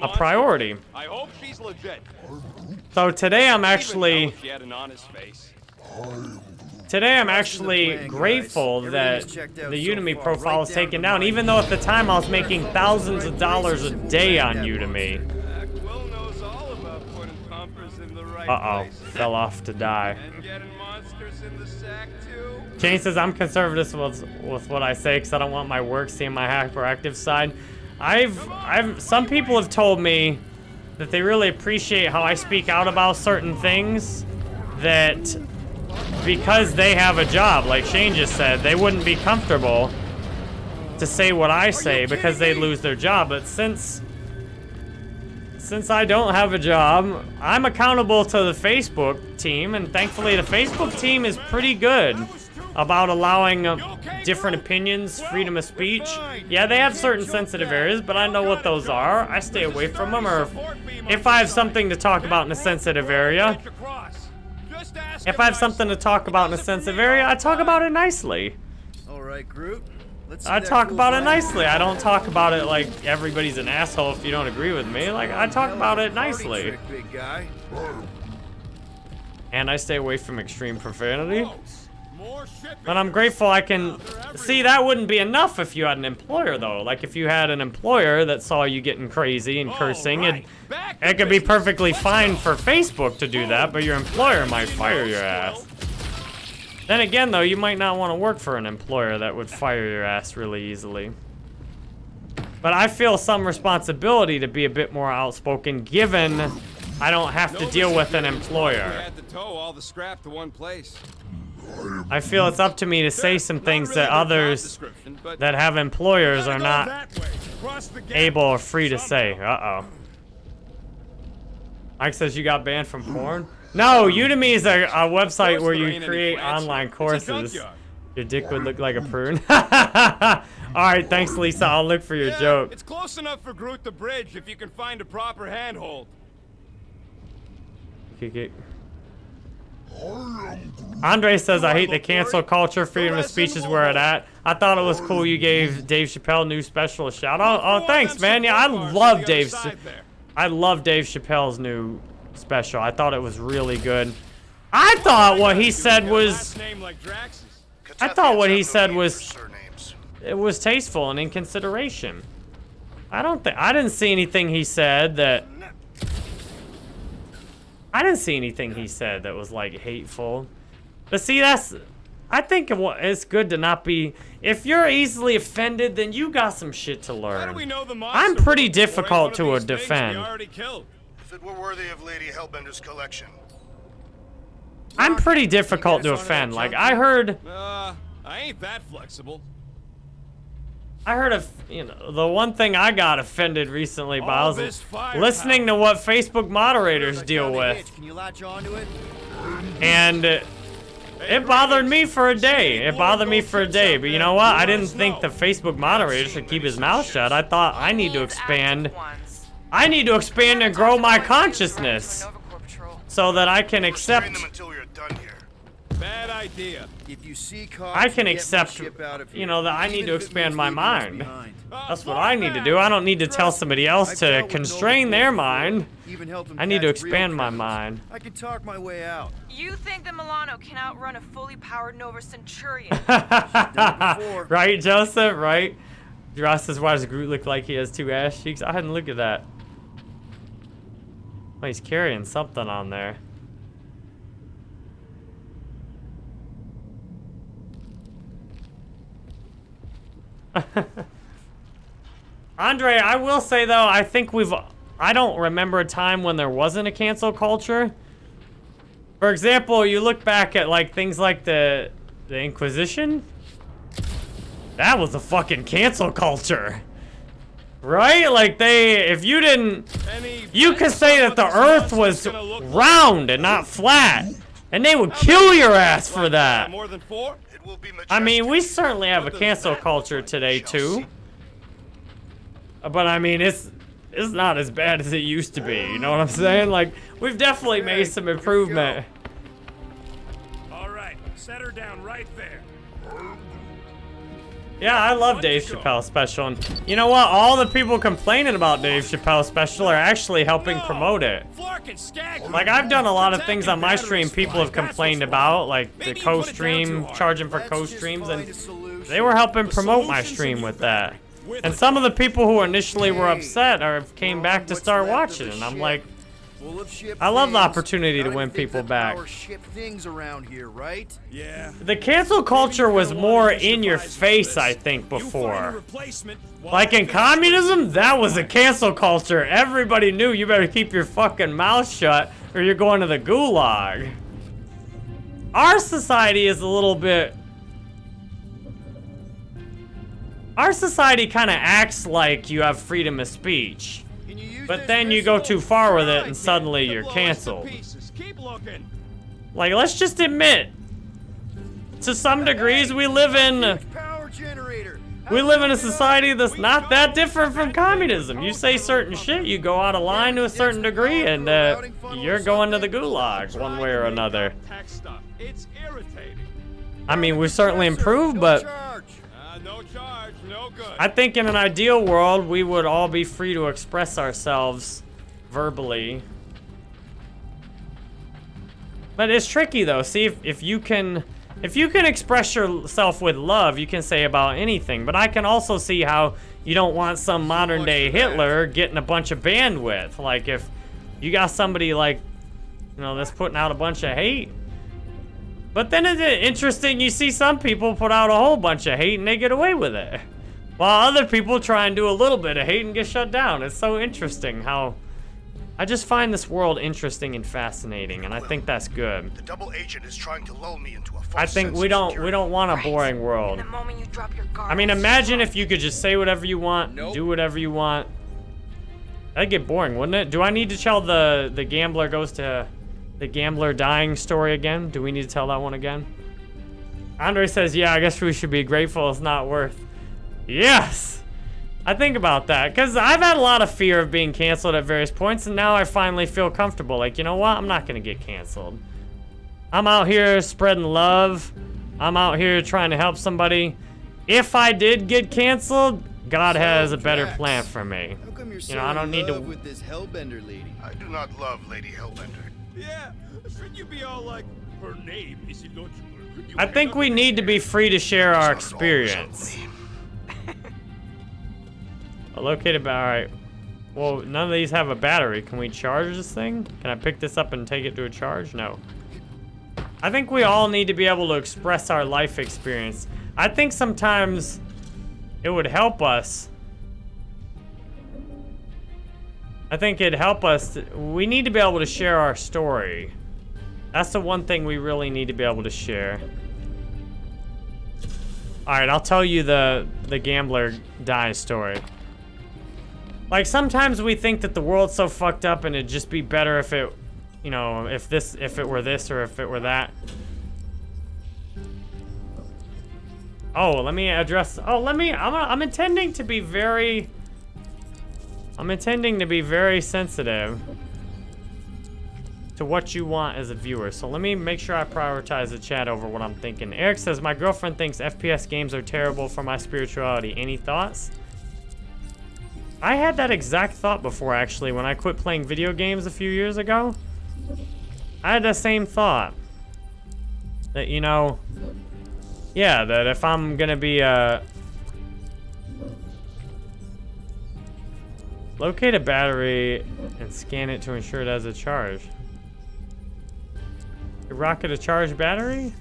a priority. I hope she's legit. So today I'm Even actually today I'm actually grateful that the Udemy profile right is down taken down, even though at the time I was making thousands of dollars a day on Udemy. Uh, Uh-oh, fell off to die. Jane says I'm conservative with, with what I say because I don't want my work seeing my hyperactive side. I've, I've, some people have told me that they really appreciate how I speak out about certain things. That because they have a job, like Shane just said, they wouldn't be comfortable to say what I say because they'd lose their job. But since since I don't have a job, I'm accountable to the Facebook team, and thankfully the Facebook team is pretty good about allowing uh, different opinions, freedom of speech. Yeah, they have certain sensitive areas, but I know what those are. I stay away from them, or if, I have something to talk about in a sensitive area, Across. Just ask If I have something to talk about in a sensitive area, I talk about it nicely. All right, Groot. Let's I talk about it nicely. I don't talk about it like everybody's an asshole if you don't agree with me. Like, I talk about it nicely. trick, big guy. And I stay away from extreme profanity. But I'm grateful I can... See, that wouldn't be enough if you had an employer, though. Like, if you had an employer that saw you getting crazy and cursing, right, it, it could be perfectly fine for Facebook to do that, but your employer might fire your ass. Then again, though, you might not want to work for an employer that would fire your ass really easily. But I feel some responsibility to be a bit more outspoken, given I don't have to deal with an employer. Had to tow all the scrap to one place. I feel it's up to me to say some things that others that have employers are not that way, across the gap. able or free to say. Uh-oh. Mike says you got banned from porn? No, Udemy is a, a website where you create online courses. Your dick would look like a prune. [LAUGHS] Alright, thanks Lisa. I'll look for your Yeah, joke. It's close enough for Groot the Bridge if you can find a proper handhold. Kick it. Andre says, I hate the cancel culture. Freedom of speech is where it at. I thought it was cool you gave Dave Chappelle new special a shout out. oh thanks, man. Yeah, I support bars on love Dave. I love Dave Chappelle's new special. I thought it was really good. I thought what he said was last name like Drax's. I thought what he said was- it was tasteful and in consideration. I don't think I didn't see anything he said that I didn't see anything he said that was like hateful. But see, that's I think it's good to not be. If you're easily offended, then you got some shit to How do learn. we know the I'm pretty difficult to these a things we defend. If it were worthy of Lady Hellbender's collection. I'm pretty difficult to offend. Like I heard, Uh, I ain't that flexible. I heard of you know the one thing I got offended recently by All was this firepower. listening to what Facebook moderators deal with. hitch. Can you latch onto it? and uh, it bothered me for a day. It bothered me for a day, but you know what? I didn't think the Facebook moderator should keep his mouth shut. I thought I need to expand. I need to expand and grow my consciousness so that I can accept. them until we are done here. Bad idea. If you see cops, I can accept, ship out of you know, that I need to expand my mind. behind. [LAUGHS] That's what I need to do. I don't need to tell somebody else to constrain their mind. even I need to expand my mind. I can talk my way out. You think the Milano can outrun a fully powered Nova Centurion? [LAUGHS] right, Joseph? Right? Ross says, why does Groot look like he has two ass cheeks? I hadn't looked at that. Oh, he's carrying something on there. [LAUGHS] Andre, I will say though, I think we've. I don't remember a time when there wasn't a cancel culture. For example, you look back at like things like the the Inquisition. That was a fucking cancel culture. Right? Like they if you didn't you could say that the earth was round and not flat. And they would kill your ass for that. More than four? It will be I mean, we certainly have a cancel culture today too. Uh, but I mean, it's it's not as bad as it used to be. You know what I'm saying? Like we've definitely made some improvement. All right, set her down right. Yeah, I love Dave Chappelle special, and you know what? All the people complaining about Dave Chappelle special are actually helping promote it. Flark and Skag. Like I've done a lot of things on my stream people have complained about, like the Maybe you put it down too co-stream, charging for co-streams, and they were helping promote my stream with that. And some of the people who initially were upset are came back to start watching, and I'm like, Full of ship I love the opportunity to win people back. ship things around here, right? Yeah. the cancel culture was more in your face, I think, this. You find a before. Like in communism, that was a cancel culture. Everybody knew you better keep your fucking mouth shut or you're going to the gulag. Our society is a little bit. Our society kind of acts like you have freedom of speech. Can you use But then you go too far with it and suddenly you're They'll blow us to canceled. Like, let's just admit, to some degrees, we live in. Huge power generator. We live in a society that's not that different from communism. You say certain shit, you go out of line to a certain degree, and uh, you're going to the gulag one way or another. Tech stuff. It's irritating. I mean, we've certainly improved, but I think in an ideal world, we would all be free to express ourselves verbally. But it's tricky though. See if, if you can if you can express yourself with love, you can say about anything. But I can also see how you don't want some modern day Hitler getting a bunch of bandwidth. Like if you got somebody like you know that's putting out a bunch of hate. But then it's interesting you see some people put out a whole bunch of hate and they get away with it. While other people try and do a little bit of hate and get shut down. It's so interesting how I just find this world interesting and fascinating, and I think that's good. The double agent is trying to lull me into a false I think sense we don't we don't want a boring world. The moment you drop your guard. I mean, imagine if you could just say whatever you want, Nope. do whatever you want. That'd get boring, wouldn't it? Do I need to tell the the gambler goes to the gambler dying story again? Do we need to tell that one again? Andre says, "Yeah, I guess we should be grateful it's not worth." Yes. I think about that because I've had a lot of fear of being canceled at various points, and now I finally feel comfortable. Like, you know what? I'm not gonna get canceled. I'm out here spreading love. I'm out here trying to help somebody. If I did get canceled, God So, has a better Drax, plan for me. How come you're so You know, I don't in need to- love with this Hellbender lady? I do not love Lady Hellbender. Yeah, shouldn't you be all like, her name is Illogical. Could you I think we need to be free to share our It's not always experience. Located by, alright. Well, none of these have a battery. Can we charge this thing? Can I pick this up and take it to a charge? No. I think we all need to be able to express our life experience. I think sometimes it would help us. I think it'd help us. we need to be able to share our story. That's the one thing we really need to be able to share. Alright, I'll tell you the, the gambler die story. Like sometimes we think that the world's so fucked up and it'd just be better if it, you know, if this, if it were this or if it were that. Oh, let me address. Oh, let me. I'm. I'm intending to be very. I'm intending to be very sensitive to what you want as a viewer. So let me make sure I prioritize the chat over what I'm thinking. Eric says my girlfriend thinks FPS games are terrible for my spirituality. Any thoughts? I had that exact thought before, actually, when I quit playing video games a few years ago. I had the same thought. That, you know, yeah, that if I'm gonna be, uh... Locate a battery and scan it to ensure it has a charge. A rocket a charged battery?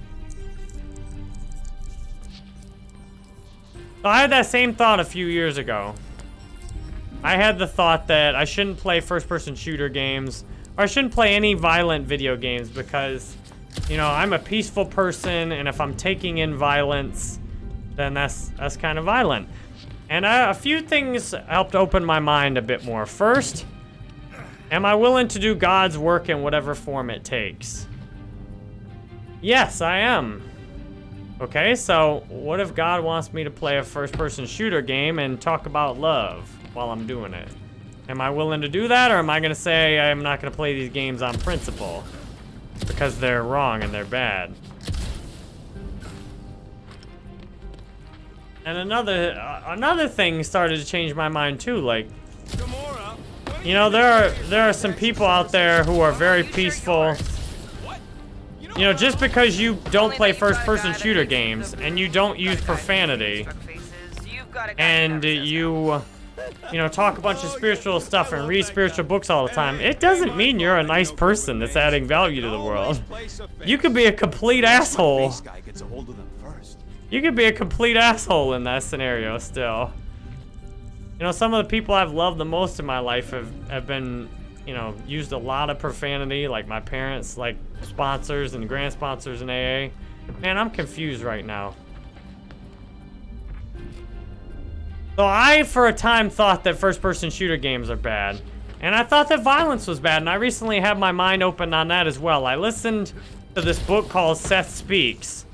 I had that same thought a few years ago. I had the thought that I shouldn't play first-person shooter games, or I shouldn't play any violent video games because, you know, I'm a peaceful person, and if I'm taking in violence, then that's that's kind of violent. And I, a few things helped open my mind a bit more. First, am I willing to do God's work in whatever form it takes? Yes, I am. Okay, so what if God wants me to play a first-person shooter game and talk about love while I'm doing it? Am I willing to do that, or am I gonna say I'm not gonna play these games on principle because they're wrong and they're bad? And another uh, another thing started to change my mind too. Like, Gamora, what are you know, there are there are some people out there who are very peaceful. You know, just because you don't play that you got a first-person shooter games and you don't use profanity struck. You've got a guy and you you know talk a bunch of spiritual stuff and read spiritual books all the time. It doesn't mean you're a nice person that's adding value to the world. You could be a complete asshole. This guy gets a hold of them first. you could be a complete asshole in that scenario still. You know some of the people i've loved the most in my life have, have been you know used a lot of profanity like my parents like sponsors and grand sponsors in aa man i'm confused right now So I, for a time, thought that first-person shooter games are bad. And I thought that violence was bad, and I recently had my mind open on that as well. I listened to this book called Seth Speaks.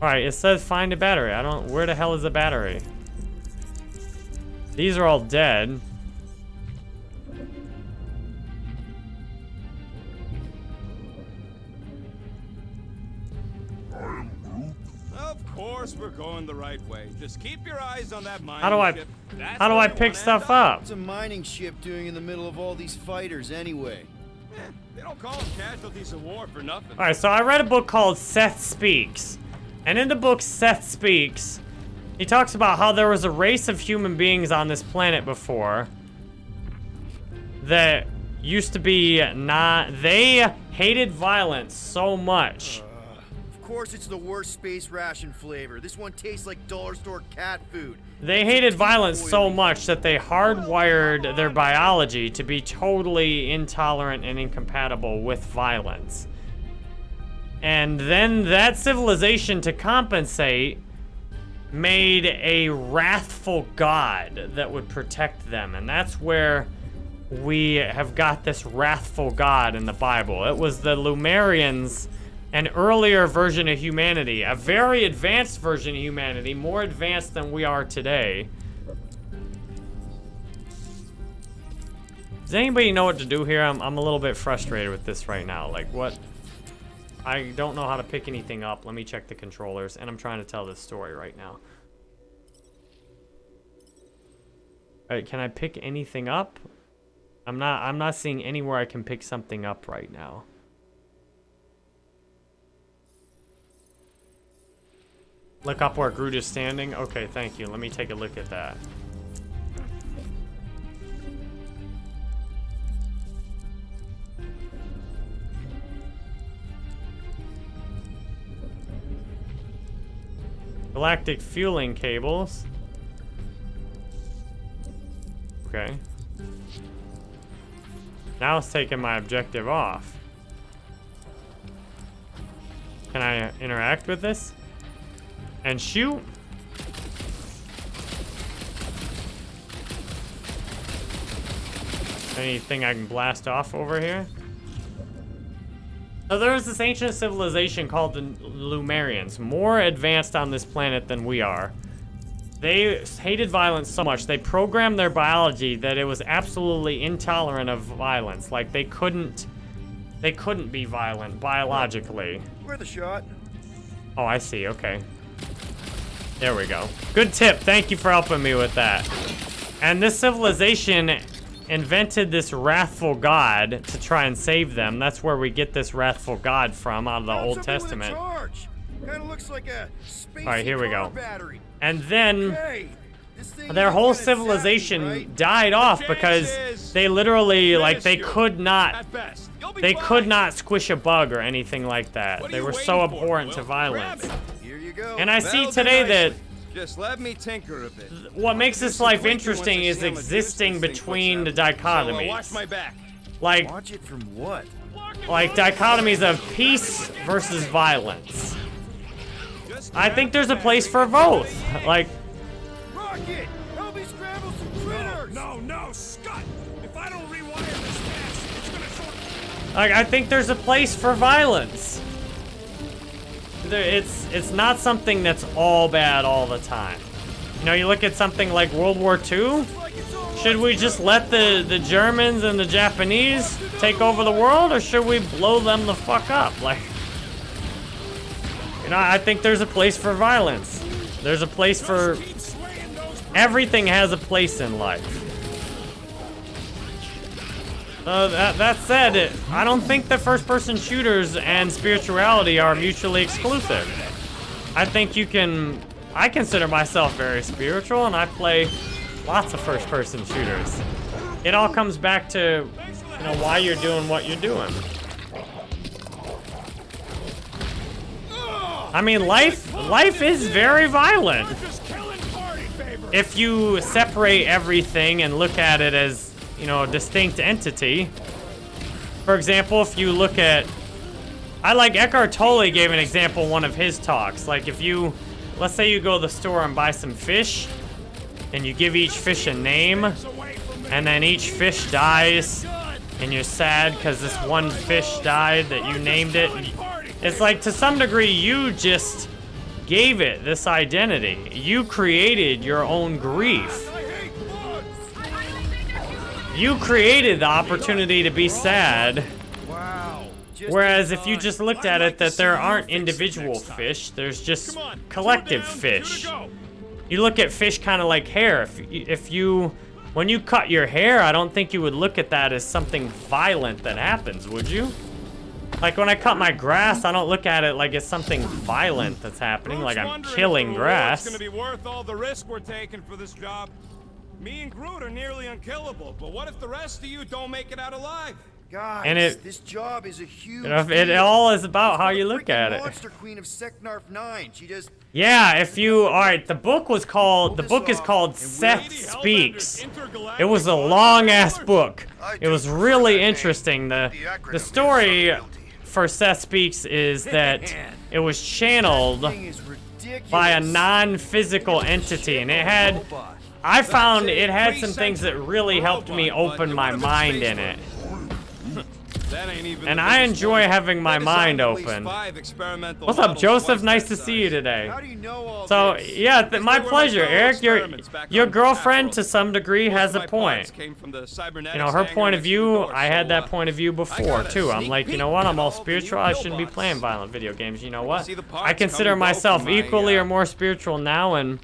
Alright, it says find a battery. I don't... Where the hell is the battery? These are all dead. Course we're going the right way. Just keep your eyes on that mining How do I... ship. That's How do I pick stuff up. up? What's a mining ship doing in the middle of all these fighters anyway? Eh, They don't call them casualties of war for nothing. Alright, so I read a book called Seth Speaks. And in the book Seth Speaks, he talks about how there was a race of human beings on this planet before that used to be not. They hated violence so much. Course it's the worst space ration flavor. This one tastes like dollar store cat food. They hated violence so much that they hardwired their biology to be totally intolerant and incompatible with violence. And then that civilization, to compensate, made a wrathful god that would protect them. And that's where we have got this wrathful god in the Bible. It was the Lumerians, an earlier version of humanity, a very advanced version of humanity, more advanced than we are today. Does anybody know what to do here? I'm, I'm a little bit frustrated with this right now. Like, what? I don't know how to pick anything up. Let me check the controllers, and I'm trying to tell this story right now. Alright, can I pick anything up? I'm not I'm not seeing anywhere I can pick something up right now. Look up where Groot is standing? Okay, thank you. Let me take a look at that. Galactic fueling cables. Okay. Now it's taking my objective off. Can I interact with this? And shoot? Anything I can blast off over here? So there was this ancient civilization called the Lumerians, more advanced on this planet than we are. They hated violence so much, they programmed their biology that it was absolutely intolerant of violence. Like, they couldn't... They couldn't be violent biologically. Worth a shot. Oh, I see, okay. There we go. Good tip, thank you for helping me with that. And this civilization invented this wrathful god to try and save them. That's where we get this wrathful god from out of the Found Old something with a Testament. Like a Alright, here we go. Battery. And then thing their whole civilization right? died off because they literally like they could not At best. You'll be they fine. could not squish a bug or anything like that. They were so waiting for, abhorrent to violence. It. Here you go. And I see That'll do today that. Just let me tinker a bit. what makes this life tweaking once I interesting is how much use existing this thing puts between the out. So, uh, dichotomies. watch my back. Like Watch it from what? like dichotomies of peace versus violence. I think there's a place for both. Like Rocket! Help me scramble some critters! No, no, Scott! If I don't rewire this fast, it's gonna short. Like I think there's a place for violence. There, it's it's not something that's all bad all the time. You know, you look at something like World War II. Should we just let the the Germans and the Japanese take over the world, or should we blow them the fuck up? [LAUGHS] Like, you know, I think there's a place for violence. There's a place for everything has a place in life. Uh, that, that said, I don't think that first-person shooters and spirituality are mutually exclusive. I think you can... I consider myself very spiritual, and I play lots of first-person shooters. It all comes back to, you know, why you're doing what you're doing. I mean, life, life is very violent. if you separate everything and look at it as, you know, a distinct entity, for example, if you look at, I like Eckhart Tolle gave an example one of his talks. Like if you, let's say you go to the store and buy some fish, and you give each fish a name, and then each fish dies, and you're sad because this one fish died that you named it. It's like to some degree you just gave it this identity. You created your own grief. You created the opportunity to be sad. Wow. Whereas if you just looked at it that there aren't individual fish, there's just collective fish. You look at fish kind of like hair. If you, if you, when you cut your hair, I don't think you would look at that as something violent that happens, would you? Like when I cut my grass, I don't look at it like it's something violent that's happening, like I'm killing grass. It's gonna be worth all the risk we're taking for this job. Me and Groot are nearly unkillable, but what if the rest of you don't make it out alive? Guys, And it- this job is a huge You know, it all is about how you look at it. Monster Queen of Seknarf 9. She just Yeah, if you, all right, the book was called, the book is called Seth Speaks. It was a long ass book. It was really interesting. The The acronym the is story for Seth Speaks is that it was channeled thing is ridiculous. by a non-physical entity, and it had. I found it had some things that really helped me open my mind in it. [LAUGHS] That ain't even And I enjoy having my mind open. What's up, Joseph? Nice to see you today. How do you know all So yeah, th- my They were my pleasure, Eric. Your your girlfriend to some degree has a point. came from the You know, her point of next to the view, I had that uh, point of view before too. I'm like, you know what? I'm all all the new spiritual. I shouldn't be playing violent video games. You know what? I consider myself equally uh, or more spiritual now, and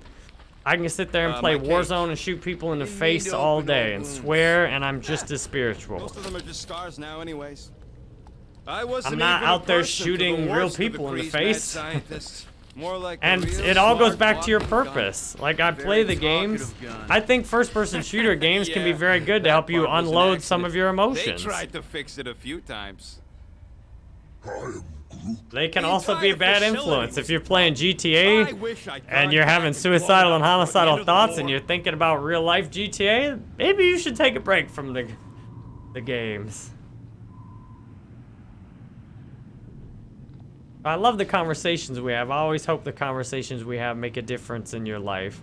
I can sit there and uh, play my cake. Warzone and shoot people in the Didn't face all day and swear, and I'm just as spiritual. Most of them are just scars now, anyways. I wasn't I'm not out there person for the shooting real worst of the people in the face. [LAUGHS] More like And it all goes back to your walking gun. purpose. Like I play the games. gun. I think first-person shooter [LAUGHS] games can be very good to help you part was an unload some of your emotions. They tried to fix it a few times. They can also be bad influence if you're playing GTA and you're having suicidal and homicidal thoughts and you're thinking about real life GTA. Maybe you should take a break from the the games. I love the conversations we have. I always hope the conversations we have make a difference in your life.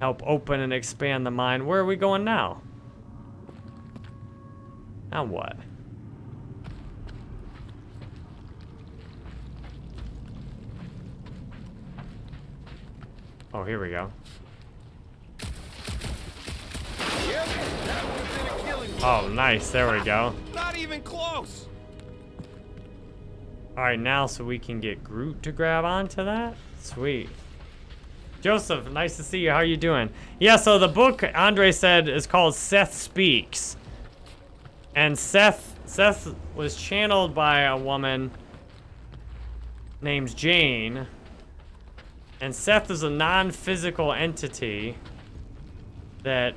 Help open and expand the mind. Where are we going now? Now what? Oh, here we go. Oh, nice. There we go. Not even close. All right, now so we can get Groot to grab onto that. Sweet. Joseph, nice to see you. How are you doing? Yeah, so the book Andre said is called Seth Speaks. And Seth Seth was channeled by a woman named Jane. And Seth is a non-physical entity that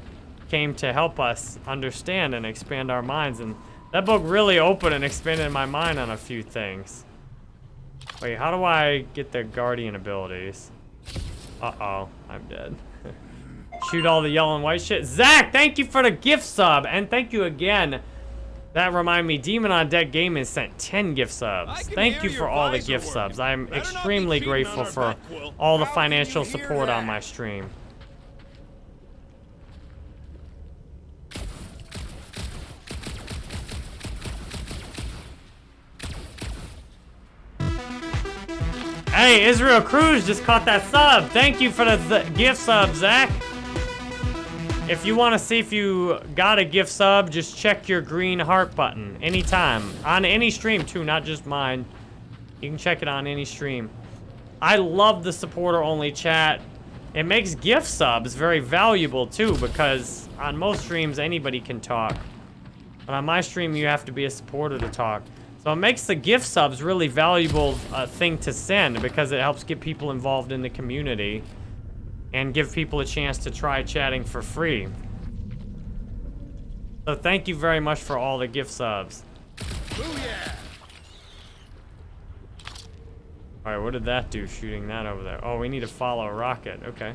came to help us understand and expand our minds. And that book really opened and expanded my mind on a few things. Wait, how do I get the guardian abilities? Uh-oh, I'm dead. [LAUGHS] Shoot all the yellow and white shit. Zach, thank you for the gift sub, and thank you again. That remind me, Demon on Deck Gaming sent 10 gift subs. Thank you for all the gift subs. I'm extremely grateful for all the financial support on my stream. Hey, Israel Cruz just caught that sub. Thank you for the th- gift sub, Zach. If you want to see if you got a gift sub, just check your green heart button anytime. On any stream, too, not just mine. You can check it on any stream. I love the supporter-only chat. It makes gift subs very valuable, too, because on most streams, anybody can talk. But on my stream, you have to be a supporter to talk. So it makes the gift subs really valuable uh, thing to send because it helps get people involved in the community and give people a chance to try chatting for free. So thank you very much for all the gift subs. Alright, what did that do, shooting that over there? Oh, we need to follow a rocket. Okay.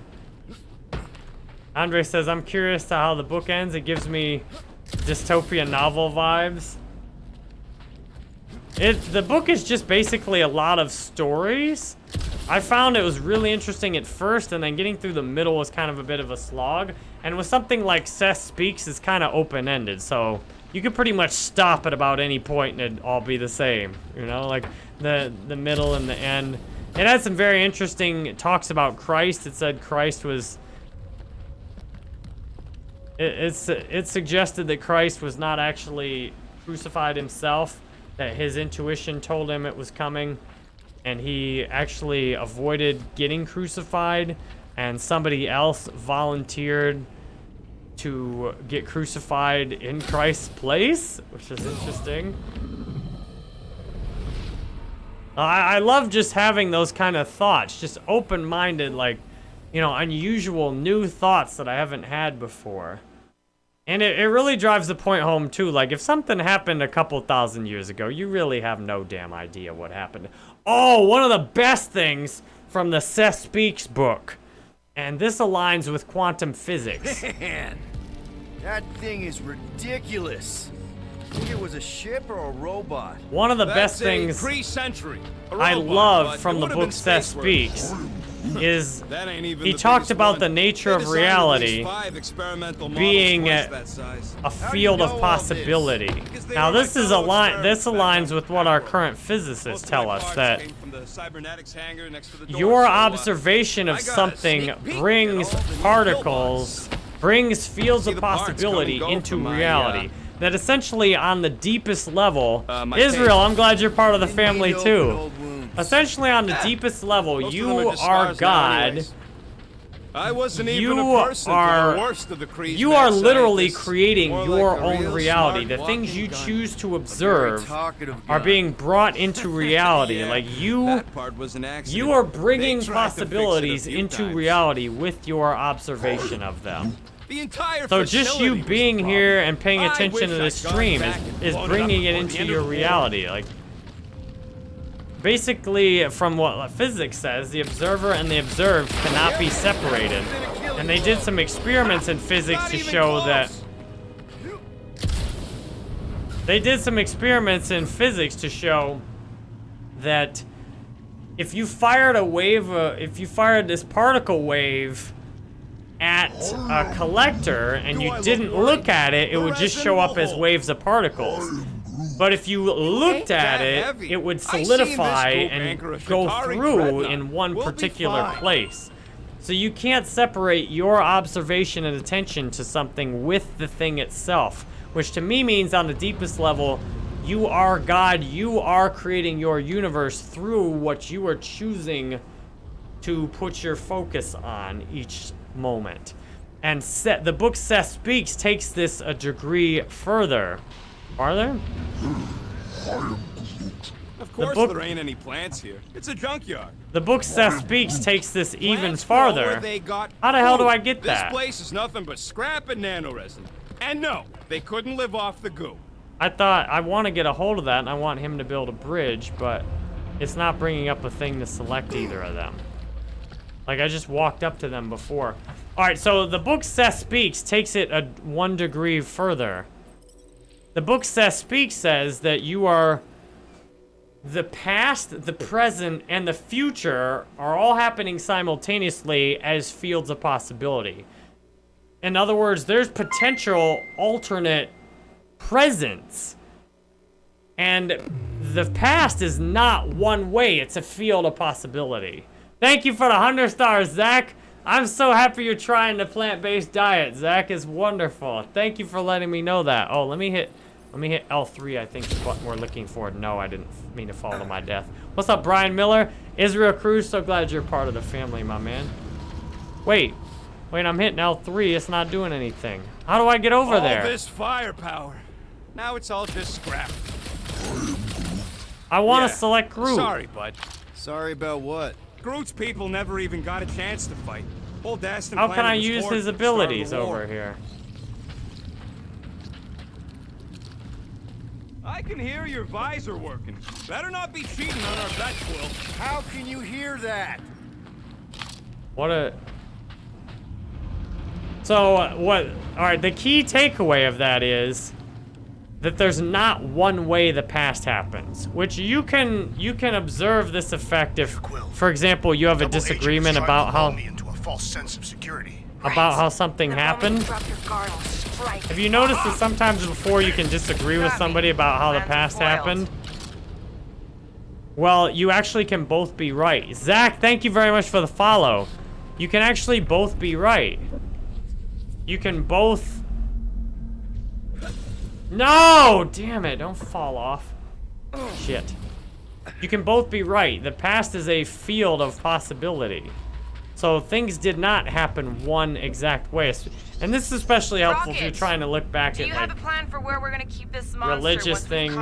Andre says, I'm curious to how the book ends. It gives me dystopia novel vibes. It the book is just basically a lot of stories. I found it was really interesting at first, and then getting through the middle was kind of a bit of a slog. And with something like Seth Speaks, it's kind of open-ended, so you could pretty much stop at about any point and it'd all be the same. You know, like the the middle and the end. It had some very interesting talks about Christ. It said Christ was. It, it's it suggested that Christ was not actually crucified himself. That his intuition told him it was coming, and he actually avoided getting crucified, and somebody else volunteered to get crucified in Christ's place, which is interesting. I, I love just having those kind of thoughts, just open-minded, like, you know, unusual new thoughts that I haven't had before. And it, it really drives the point home, too. Like, if something happened a couple thousand years ago, you really have no damn idea what happened. Oh, one of the best things from the Seth Speaks book. And this aligns with quantum physics. [LAUGHS] Man, that thing is ridiculous. Think it was a ship or a robot? One of the That's best things pre-century. A I robot, love from the book Seth Speaks worthy. Is [LAUGHS] That ain't even he talked about one. the nature of reality least five experimental models being a- a you field know of this? possibility. Now this is fellow align this aligns with what our current physicists tell us that came from the cybernetics hangar next to the door, your uh, observation of something sneak peek at brings all the new particles, brings fields of the parts come and possibility into reality. uh, that essentially on the deepest level, Uh, Israel. I'm glad you're part of the family too. Essentially on the ah, deepest level, most you are, are God. I wasn't You even a person are- the worst of the You are literally creating More your like own reality. The things you choose to observe are being brought [LAUGHS] into reality. Yeah, like you part was an you are bringing tried to fix it a possibilities into times. reality with your observation of them. The entire So just you being here and paying attention to wish this I'd gone stream is, is blown it up bringing it into your the reality. Like basically from what physics says, the observer and the observed cannot be separated. And they did some experiments in physics to show that they did some experiments in physics to show that if you fired a wave, uh, if you fired this particle wave at a collector and you didn't look at it, it would just show up as waves of particles. But if you looked Ain't at it, heavy. it would I seen this solidify and go through dreadnought. in one We'll particular place. So you can't separate your observation and attention to something with the thing itself, which to me means on the deepest level, you are God, you are creating your universe through what you are choosing to put your focus on each moment. And set, the book Seth Speaks takes this a degree further. Farther? Of course book- there ain't any plants here. It's a junkyard. The book Seth Speaks takes this even Plants grow where farther. They got How the hell do. I get that? This place is nothing but scrap and nanoresin. And no, they couldn't live off the goo. I thought I want to get a hold of that and I want him to build a bridge, but it's not bringing up a thing to select either of them. Like I just walked up to them before. All right, so the book Seth Speaks takes it a one degree further. The book Seth Speaks says that you are the past, the present, and the future are all happening simultaneously as fields of possibility. In other words, there's potential alternate presence. And the past is not one way, it's a field of possibility. Thank you for the 100 stars, Zach. I'm so happy you're trying the plant-based diet. Zach is wonderful. Thank you for letting me know that. Oh, let me hit let me hit L3, I think is what we're looking for. No, I didn't mean to fall to my death. What's up, Brian Miller? Israel Cruz, so glad you're part of the family, my man. Wait. Wait, I'm hitting L3. It's not doing anything. How do I get over all there? this firepower. Now it's all just scrap. I want to Yeah. select Groot. Sorry, bud. Sorry about what? Groot's people never even got a chance to fight. Old Aston How can I use his at the start of the abilities over here? I can hear your visor working. Better not be cheating on our bet, Quill. How can you hear that? What a... So, uh, what... Alright, the key takeaway of that is that there's not one way the past happens, which you can you can observe this effect if, for example, you have a Double agent is disagreement about how into a false sense of security. about how something happened. Have you noticed that sometimes before you can disagree with somebody about how the past happened? Well, you actually can both be right. Zach, thank you very much for the follow. You can actually both be right. You can both... No! Damn it, don't fall off. Shit. You can both be right. The past is a field of possibility. So things did not happen one exact way. And this is especially helpful if you're trying to look back Do at you have like, a plan for where we're gonna keep this monster religious things.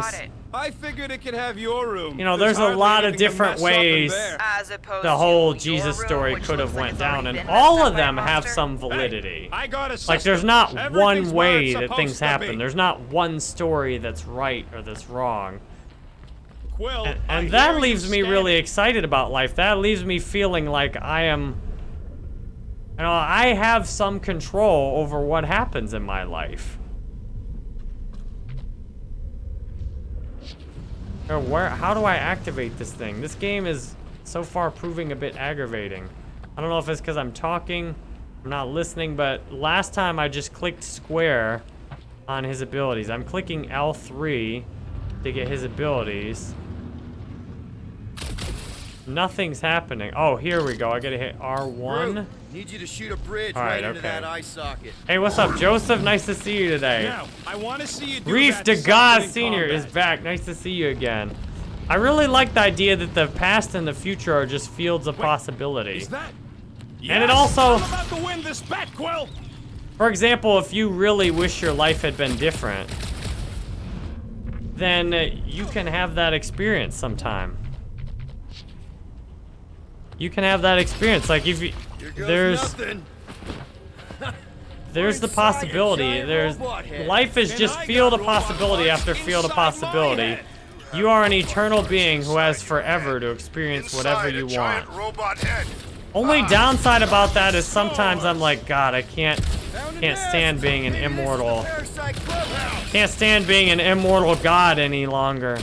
I figured it could have your room. You know, There's there's a lot of different mess up in ways. As opposed the whole to Jesus room, story could have like went down, and all of up by them have some validity. I got a Like, there's not one way that things to be. happen. There's not one story that's right or that's wrong. Quill, And, I and that leaves me standing- really excited about life. That leaves me feeling like I am, know, I have some control over what happens in my life. Or where, how do I activate this thing? This game is so far proving a bit aggravating. I don't know if it's because I'm talking, I'm not listening, but last time I just clicked square on his abilities. I'm clicking L3 to get his abilities. Nothing's happening. Oh, here we go. I gotta hit R1. Groot, need you to shoot a bridge All right, right, into okay. that eye socket. Hey, what's up, Joseph? Nice to see you today. Now, I want to see you do Reef that de God Senior is back. Nice to see you again. I really like the idea that the past and the future are just fields of possibility. Is that? And it also- I'm about to win this bet, Quill. For example, if you really wish your life had been different, then uh, you can have that experience sometime. You can have that experience. Like if you, there's [LAUGHS] there's the possibility. There's life is just field of possibility after field of possibility. You are an eternal being who has forever to experience whatever you want. Only downside about that is sometimes I'm like, God, I can't can't stand being an Maybe this is the immortal. Can't stand being an immortal god any longer.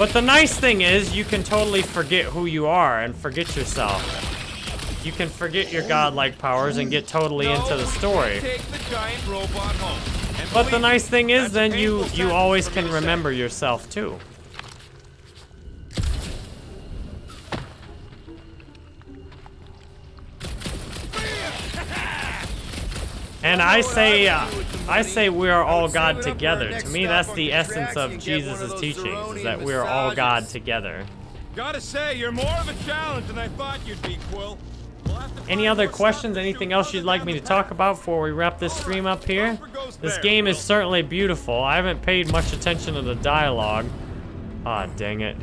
But the nice thing is, you can totally forget who you are and forget yourself. You can forget your godlike powers and get totally No, into the story. The giant robot home. But the nice thing is, then you you always can remember yourself too. And I say, uh, I say we are all God together. To me, that's the essence of Jesus' teachings, is that we are all God together. Gotta say, you're more of a challenge than I thought you'd be, Quill. We'll have to Any other questions, anything else you'd like me to talk about before we wrap this stream up here? This game is certainly beautiful. I haven't paid much attention to the dialogue. Ah, dang it.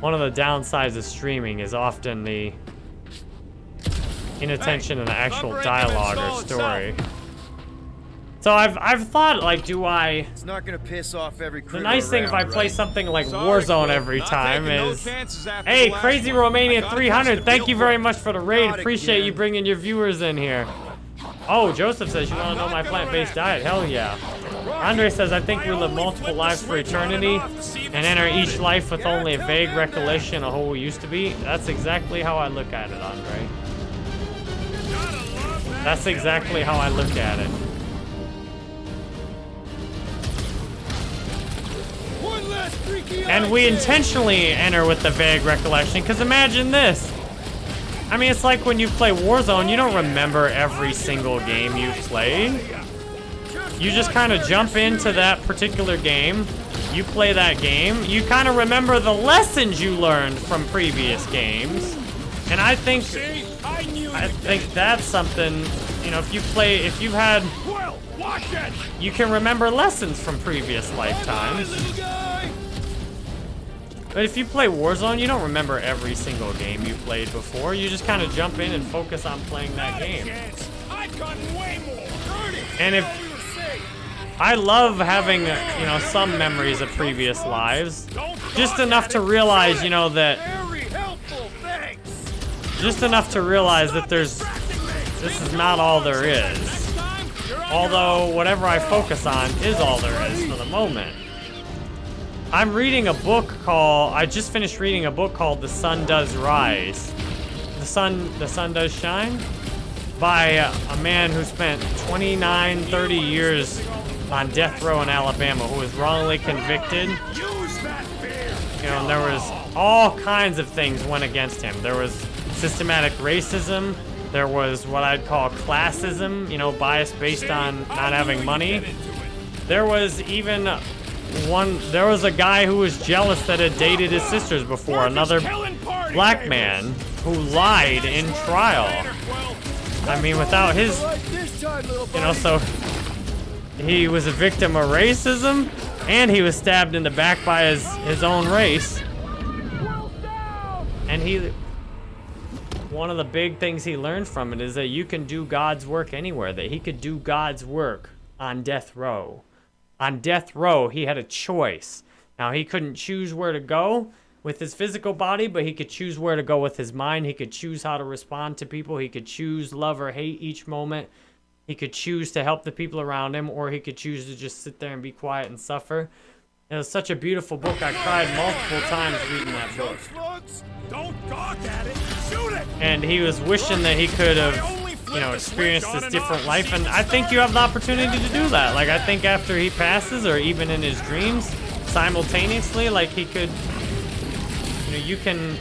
One of the downsides of streaming is often the inattention in the actual dialogue or story. itself. So I've I've thought like, do I? It's not gonna piss off every crew The nice thing if I around, play right? something like Sorry, Warzone every time taking no is. Hey, Crazy one. Romania 300, thank you very much for the raid. Not Appreciate you bringing your viewers in here. Oh, Joseph says you want to know my plant-based diet. Hell yeah. Andre says I think we live multiple lives for eternity and enter each life with only a vague recollection of who we used to be. That's exactly how I look at it, Andre. That's exactly how I look at it. One last And we intentionally enter with the vague recollection, because imagine this. I mean, it's like when you play Warzone, you don't remember every single game you've played. You just kind of jump into that particular game, you play that game, you kind of remember the lessons you learned from previous games. And I think? I knew I you'd think that's something, you know, if you play if you've had Quill, watch it! you can remember lessons from previous lifetimes. But if you play Warzone, you don't remember every single game you played before. You just kind of jump in and focus on playing that game. I've gotten way more. Dirty. And if- Thought we were safe. I love having, you know, some memories of previous lives. Just enough to realize, you know, that Very helpful, thanks. Just enough to realize that there's this is not all there is. Although whatever I focus on is all there is for the moment. I'm reading a book called I just finished reading a book called The Sun Does Rise. The Sun The Sun Does Shine by a man who spent 29 30 years on death row in Alabama who was wrongly convicted. You know, and there was all kinds of things went against him. There was systematic racism. There was what I'd call classism, you know, bias based on not having money. There was even one, there was a guy who was jealous that had dated his sisters before, another black man who lied in trial. I mean, without his, you know, so he was a victim of racism and he was stabbed in the back by his, his own race. And he, one of the big things he learned from it is that you can do God's work anywhere, that he could do God's work on death row. On death row, he had a choice. Now, he couldn't choose where to go with his physical body, but he could choose where to go with his mind. He could choose how to respond to people. He could choose love or hate each moment. He could choose to help the people around him, or he could choose to just sit there and be quiet and suffer. It was such a beautiful book. I cried multiple times reading that book. Don't gawk at it. Shoot it. And he was wishing that he could have, you know, experienced this different life. And I think you have the opportunity to do that. Like, I think after he passes, or even in his dreams, simultaneously, like, he could, you know, you can,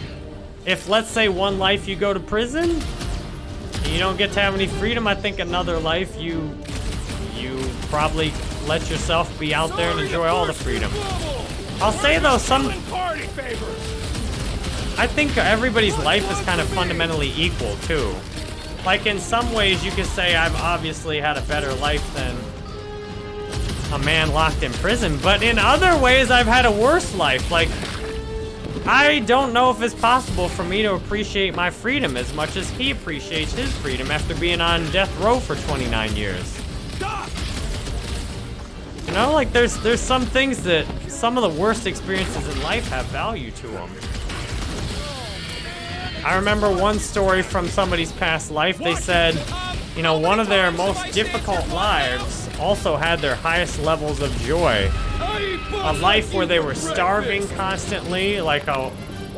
if let's say one life you go to prison, and you don't get to have any freedom, I think another life you probably let yourself be out there and enjoy all the freedom. I'll say though, some, I think everybody's life is kind of fundamentally equal too. Like in some ways you could say I've obviously had a better life than a man locked in prison, but in other ways I've had a worse life. Like I don't know if it's possible for me to appreciate my freedom as much as he appreciates his freedom after being on death row for 29 years. You know, like there's there's some things that some of the worst experiences in life have value to them. I remember one story from somebody's past life. They said, you know, one of their most difficult lives also had their highest levels of joy. A life where they were starving constantly, like a,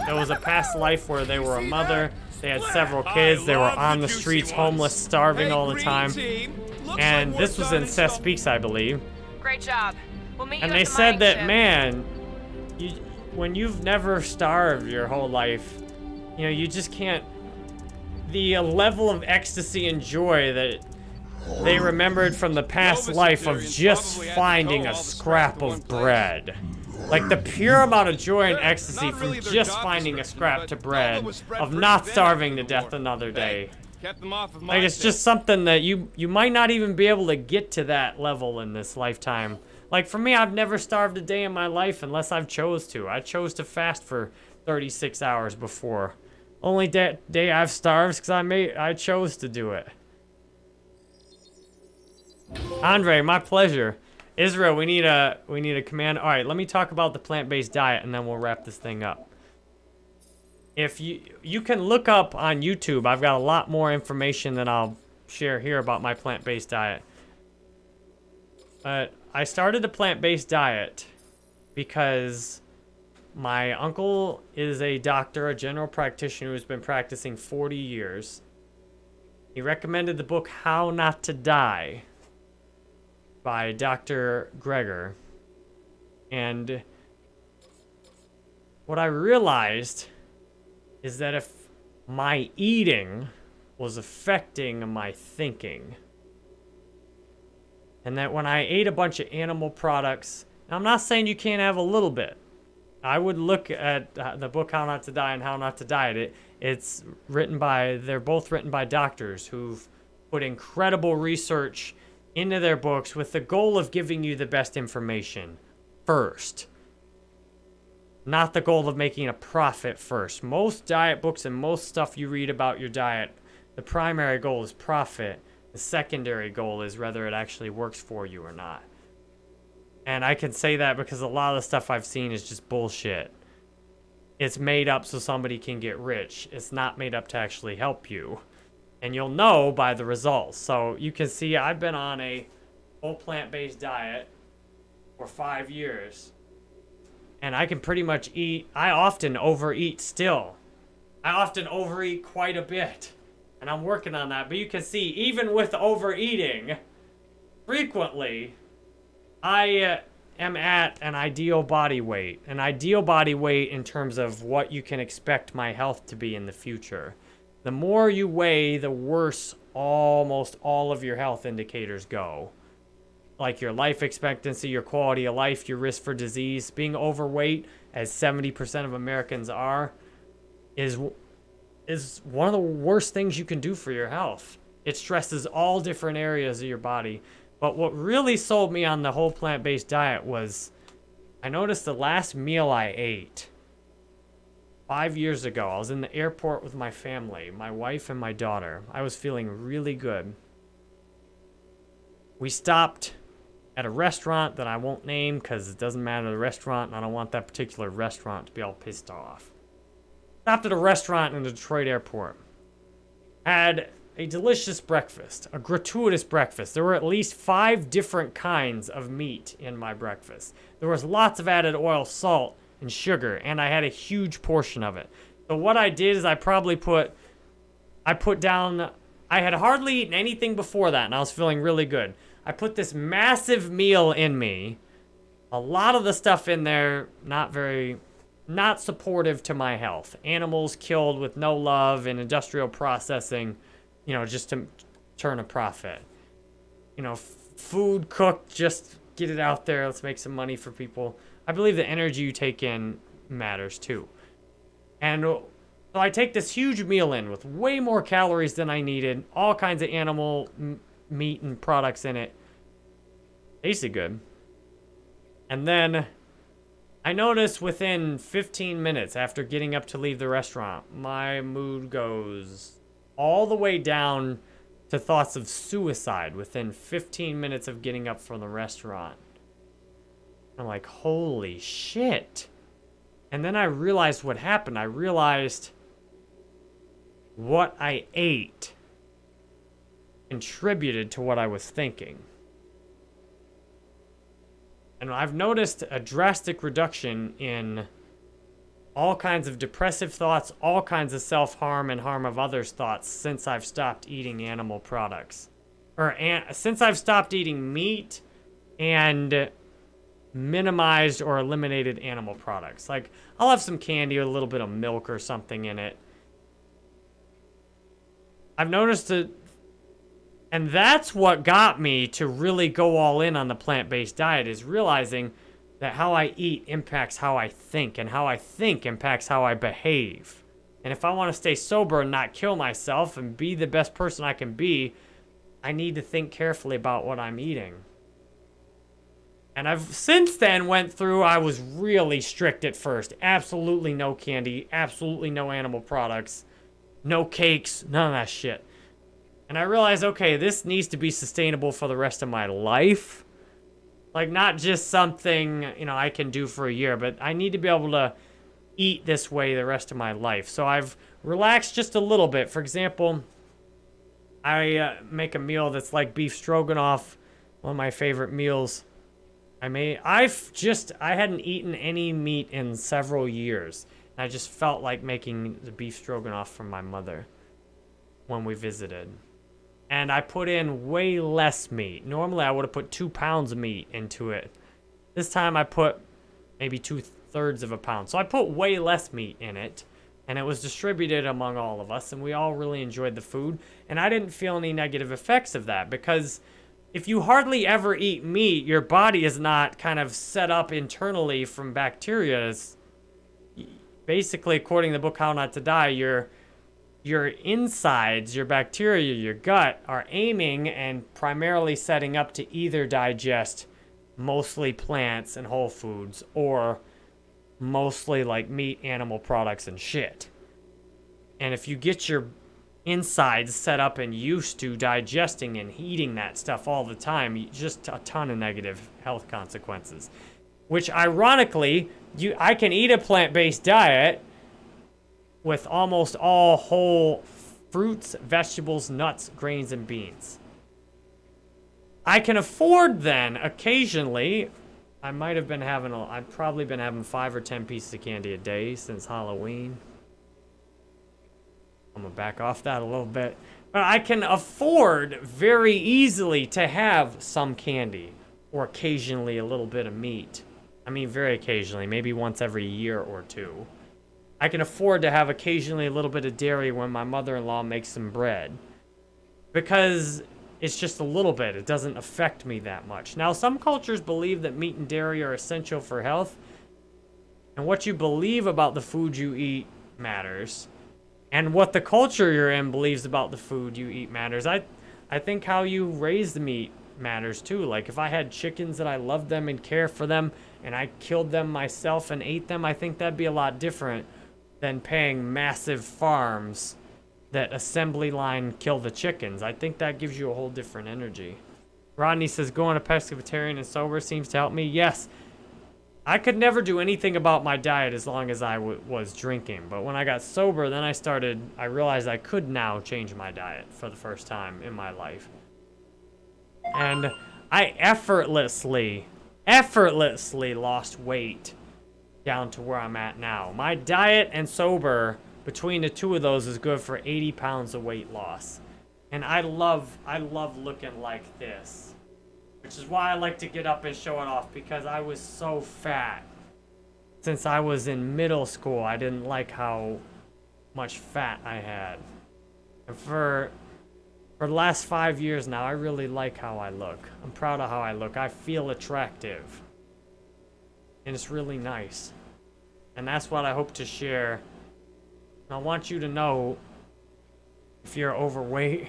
it was a past life where they were a mother, they had several kids, they were on the streets, homeless, starving all the time. And this was in Seth I believe. Great job. We'll meet And you they the said that, ship. man, you, when you've never starved your whole life, you know, you just can't. The level of ecstasy and joy that they remembered from the past life of just finding a scrap of bread. Like the pure amount of joy and ecstasy from just finding a scrap to bread, of not starving to death another day. Kept them off of my Like it's just something that you you might not even be able to get to that level in this lifetime. Like for me, I've never starved a day in my life unless I've chose to. I chose to fast for 36 hours before. Only day, day I've starved because I made I chose to do it. Andre, my pleasure. Israel, we need a we need a command. All right, let me talk about the plant-based diet and then we'll wrap this thing up. If you you can look up on YouTube, I've got a lot more information than I'll share here about my plant-based diet. But I started a plant-based diet because my uncle is a doctor, a general practitioner who's been practicing 40 years. He recommended the book How Not to Die by Dr. Greger. And what I realized is that if my eating was affecting my thinking, and that when I ate a bunch of animal products, I'm not saying you can't have a little bit. I would look at uh, the book How Not to Die and How Not to Diet. It it's written by they're both written by doctors who've put incredible research into their books with the goal of giving you the best information first. Not the goal of making a profit first. Most diet books and most stuff you read about your diet, the primary goal is profit. The secondary goal is whether it actually works for you or not. And I can say that because a lot of the stuff I've seen is just bullshit. It's made up so somebody can get rich. It's not made up to actually help you. And you'll know by the results. So you can see I've been on a whole plant-based diet for five years. And I can pretty much eat, I often overeat still. I often overeat quite a bit. And I'm working on that. But you can see, even with overeating, frequently, I, uh, am at an ideal body weight. An ideal body weight in terms of what you can expect my health to be in the future. The more you weigh, the worse almost all of your health indicators go. Like your life expectancy, your quality of life, your risk for disease. Being overweight, as 70% of Americans are, is is one of the worst things you can do for your health. It stresses all different areas of your body. But what really sold me on the whole plant-based diet was I noticed the last meal I ate five years ago. I was in the airport with my family, my wife and my daughter. I was feeling really good. We stopped at a restaurant that I won't name because it doesn't matter the restaurant and I don't want that particular restaurant to be all pissed off. Stopped at a restaurant in the Detroit airport. Had a delicious breakfast, a gratuitous breakfast. There were at least five different kinds of meat in my breakfast. There was lots of added oil, salt, and sugar, and I had a huge portion of it. So what I did is I probably put, I put down, I had hardly eaten anything before that, and I was feeling really good. I put this massive meal in me, a lot of the stuff in there, not very, not supportive to my health. Animals killed with no love and industrial processing, you know, just to turn a profit. You know, food cooked, just get it out there. Let's make some money for people. I believe the energy you take in matters too. And uh, so I take this huge meal in with way more calories than I needed, all kinds of animal meat and products in it. Tasted good. And then I notice within 15 minutes after getting up to leave the restaurant, my mood goes all the way down to thoughts of suicide within 15 minutes of getting up from the restaurant. I'm like, holy shit. And then I realized what happened. I realized what I ate contributed to what I was thinking. And I've noticed a drastic reduction in all kinds of depressive thoughts, all kinds of self-harm and harm of others thoughts since I've stopped eating animal products. Or an since I've stopped eating meat and minimized or eliminated animal products. Like, I'll have some candy or a little bit of milk or something in it. I've noticed that, and that's what got me to really go all in on the plant-based diet, is realizing that how I eat impacts how I think, and how I think impacts how I behave. And if I want to stay sober and not kill myself and be the best person I can be, I need to think carefully about what I'm eating. And I've since then went through, I was really strict at first. Absolutely no candy, absolutely no animal products, no cakes, none of that shit. And I realized, okay, this needs to be sustainable for the rest of my life. Like, not just something, you know, I can do for a year, but I need to be able to eat this way the rest of my life. So I've relaxed just a little bit. For example, I uh, make a meal that's like beef stroganoff, one of my favorite meals. I may, I've just, I hadn't eaten any meat in several years. And I just felt like making the beef stroganoff from my mother when we visited. And I put in way less meat. Normally I would have put two pounds of meat into it. This time I put maybe two thirds of a pound. So I put way less meat in it. And it was distributed among all of us. And we all really enjoyed the food. And I didn't feel any negative effects of that because if you hardly ever eat meat, your body is not kind of set up internally from bacteria. It's basically, according to the book How Not to Die, your your insides, your bacteria, your gut are aiming and primarily setting up to either digest mostly plants and whole foods or mostly like meat, animal products, and shit. And if you get your insides set up and used to digesting and eating that stuff all the time, just a ton of negative health consequences. Which ironically, you I can eat a plant-based diet with almost all whole fruits, vegetables, nuts, grains, and beans. I can afford then, occasionally, I might have been having, a, I've probably been having five or ten pieces of candy a day since Halloween. I'm gonna back off that a little bit. But I can afford very easily to have some candy. or occasionally a little bit of meat. I mean, very occasionally, maybe once every year or two. I can afford to have occasionally a little bit of dairy when my mother-in-law makes some bread. Because it's just a little bit. It doesn't affect me that much. Now, some cultures believe that meat and dairy are essential for health. And what you believe about the food you eat matters. And what the culture you're in believes about the food you eat matters. I, I think how you raise the meat matters too. Like if I had chickens that I loved them and care for them and I killed them myself and ate them, I think that'd be a lot different than paying massive farms that assembly line kill the chickens. I think that gives you a whole different energy. Rodney says going to pescatarian and sober seems to help me. Yes. I could never do anything about my diet as long as I was drinking. But when I got sober, then I started, I realized I could now change my diet for the first time in my life. And I effortlessly, effortlessly lost weight down to where I'm at now. My diet and sober, between the two of those, is good for 80 pounds of weight loss. And I love, I love looking like this. Which is why I like to get up and show it off, because I was so fat. Since I was in middle school, I didn't like how much fat I had. And for for the last five years now, I really like how I look. I'm proud of how I look. I feel attractive. And it's really nice. And that's what I hope to share. I want you to know if you're overweight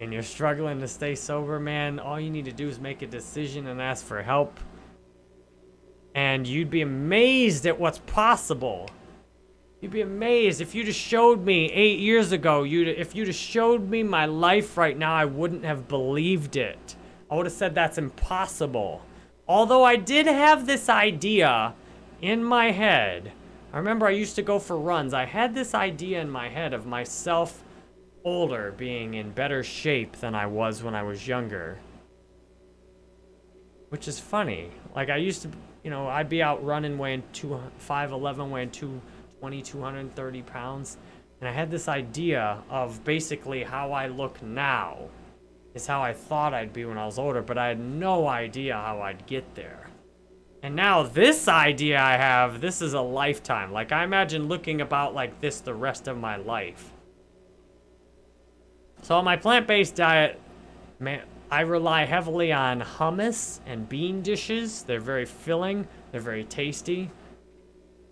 and you're struggling to stay sober, man, all you need to do is make a decision and ask for help. And you'd be amazed at what's possible. You'd be amazed if you just showed me eight years ago, You'd if you just showed me my life right now, I wouldn't have believed it. I would have said that's impossible. Although I did have this idea in my head. I remember I used to go for runs. I had this idea in my head of myself older being in better shape than I was when I was younger. Which is funny. Like I used to, you know, I'd be out running weighing 2, 5'11", weighing 2... 20, 230 pounds. And I had this idea of basically how I look now is how I thought I'd be when I was older, but I had no idea how I'd get there. And now this idea I have, this is a lifetime. Like I imagine looking about like this the rest of my life. So on my plant-based diet, man, I rely heavily on hummus and bean dishes. They're very filling. They're very tasty.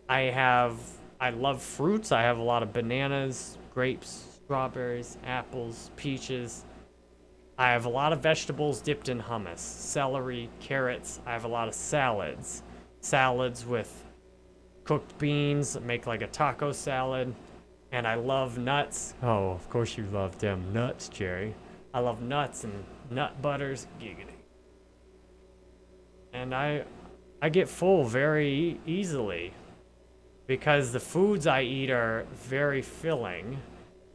I have I love fruits. I have a lot of bananas, grapes, strawberries, apples, peaches. I have a lot of vegetables dipped in hummus. Celery, carrots. I have a lot of salads. Salads with cooked beans. Make like a taco salad. And I love nuts. Oh, of course you love them nuts, Jerry. I love nuts and nut butters. Giggity. And I, I get full very easily because the foods I eat are very filling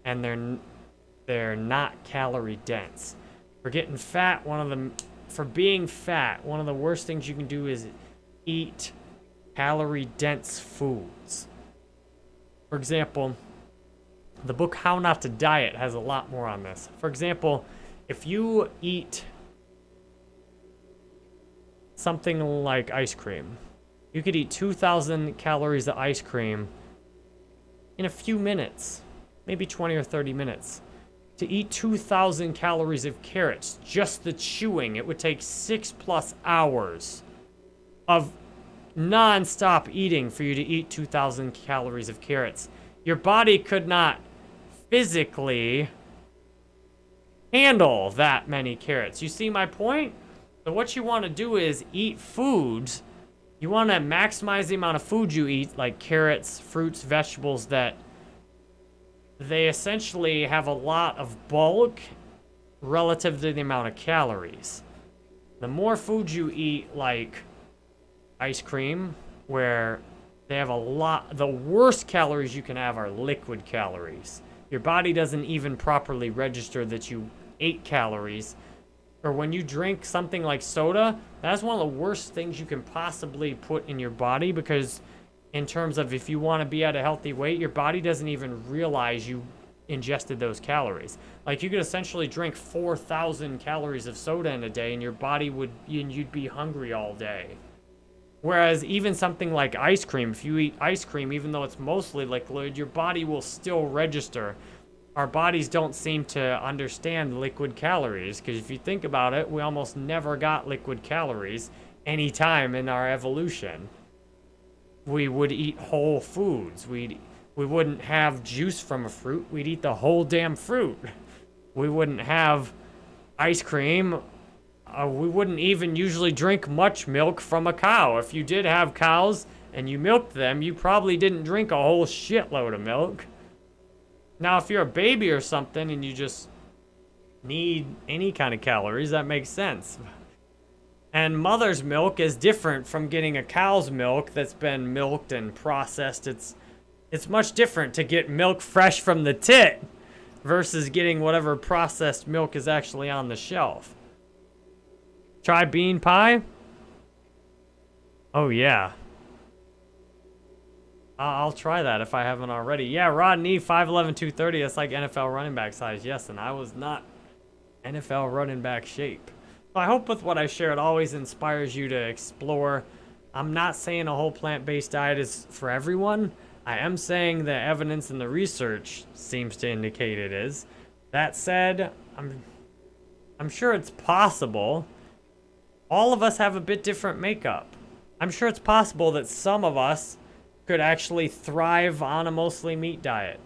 and they're they're not calorie dense. For getting fat, one of the for being fat, one of the worst things you can do is eat calorie dense foods. For example, the book How Not to Diet has a lot more on this. For example, if you eat something like ice cream, you could eat 2,000 calories of ice cream in a few minutes, maybe 20 or 30 minutes. To eat 2,000 calories of carrots, just the chewing, it would take six plus hours of non-stop eating for you to eat 2,000 calories of carrots. Your body could not physically handle that many carrots. You see my point? So what you want to do is eat foods you want to maximize the amount of food you eat, like carrots, fruits, vegetables, that they essentially have a lot of bulk relative to the amount of calories. The more food you eat, like ice cream, where they have a lot, the worst calories you can have are liquid calories. Your body doesn't even properly register that you ate calories or when you drink something like soda, that's one of the worst things you can possibly put in your body because in terms of if you want to be at a healthy weight, your body doesn't even realize you ingested those calories. Like you could essentially drink 4,000 calories of soda in a day and your body would, and you'd be hungry all day. Whereas even something like ice cream, if you eat ice cream, even though it's mostly liquid, your body will still register. Our bodies don't seem to understand liquid calories because if you think about it, we almost never got liquid calories any time in our evolution. We would eat whole foods. We'd we wouldn't have juice from a fruit. We'd eat the whole damn fruit. We wouldn't have ice cream uh, we wouldn't even usually drink much milk from a cow. If you did have cows and you milked them, you probably didn't drink a whole shitload of milk. Now, if you're a baby or something and you just need any kind of calories, that makes sense. [LAUGHS] And mother's milk is different from getting a cow's milk that's been milked and processed. It's it's much different to get milk fresh from the tit versus getting whatever processed milk is actually on the shelf. Try bean pie? Oh, yeah. I'll try that if I haven't already. Yeah, Rodney, 5'11", 230. That's like NFL running back size. Yes, and I was not NFL running back shape. I hope with what I shared always inspires you to explore. I'm not saying a whole plant-based diet is for everyone. I am saying the evidence and the research seems to indicate it is. That said, I'm, I'm sure it's possible all of us have a bit different makeup. I'm sure it's possible that some of us could actually thrive on a mostly meat diet.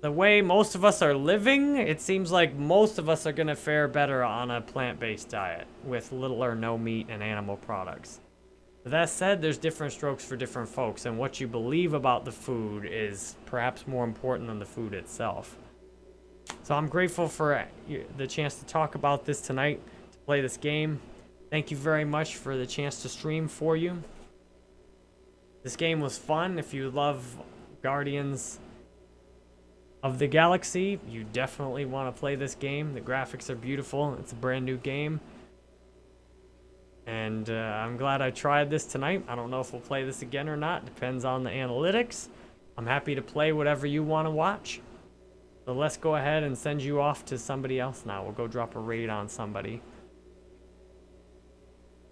The way most of us are living, it seems like most of us are going to fare better on a plant-based diet with little or no meat and animal products. that said, there's different strokes for different folks, and what you believe about the food is perhaps more important than the food itself. So I'm grateful for uh, the chance to talk about this tonight, to play this game. Thank you very much for the chance to stream for you. This game was fun. If you love Guardians of the Galaxy, you definitely want to play this game. The graphics are beautiful. It's a brand new game. And uh, I'm glad I tried this tonight. I don't know if we'll play this again or not. Depends on the analytics. I'm happy to play whatever you want to watch. So let's go ahead and send you off to somebody else now. We'll go drop a raid on somebody.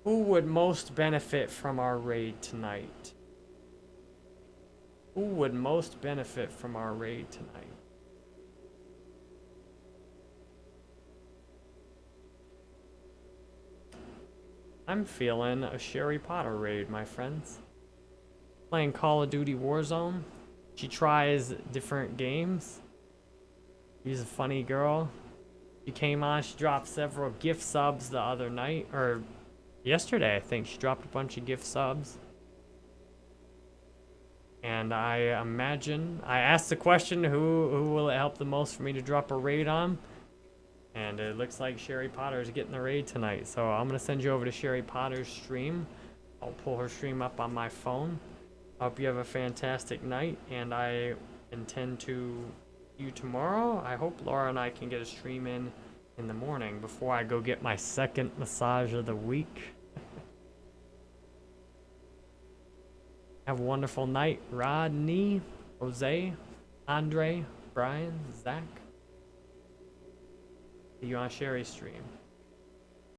Who would most benefit from our raid tonight? Who would most benefit from our raid tonight? I'm feeling a Sherry Potter raid, my friends. Playing Call of Duty Warzone. She tries different games. She's a funny girl. She came on, she dropped several gift subs the other night, or yesterday, I think. She dropped a bunch of gift subs. And I imagine, I asked the question, who, who will it help the most for me to drop a raid on? And it looks like Sherry Potter is getting the raid tonight. So I'm going to send you over to Sherry Potter's stream. I'll pull her stream up on my phone. Hope you have a fantastic night. And I intend to you tomorrow. I hope Laura and I can get a stream in in the morning before I go get my second massage of the week. [LAUGHS] Have a wonderful night, Rodney, Jose, Andre, Brian, Zach. See you on Sherry's stream.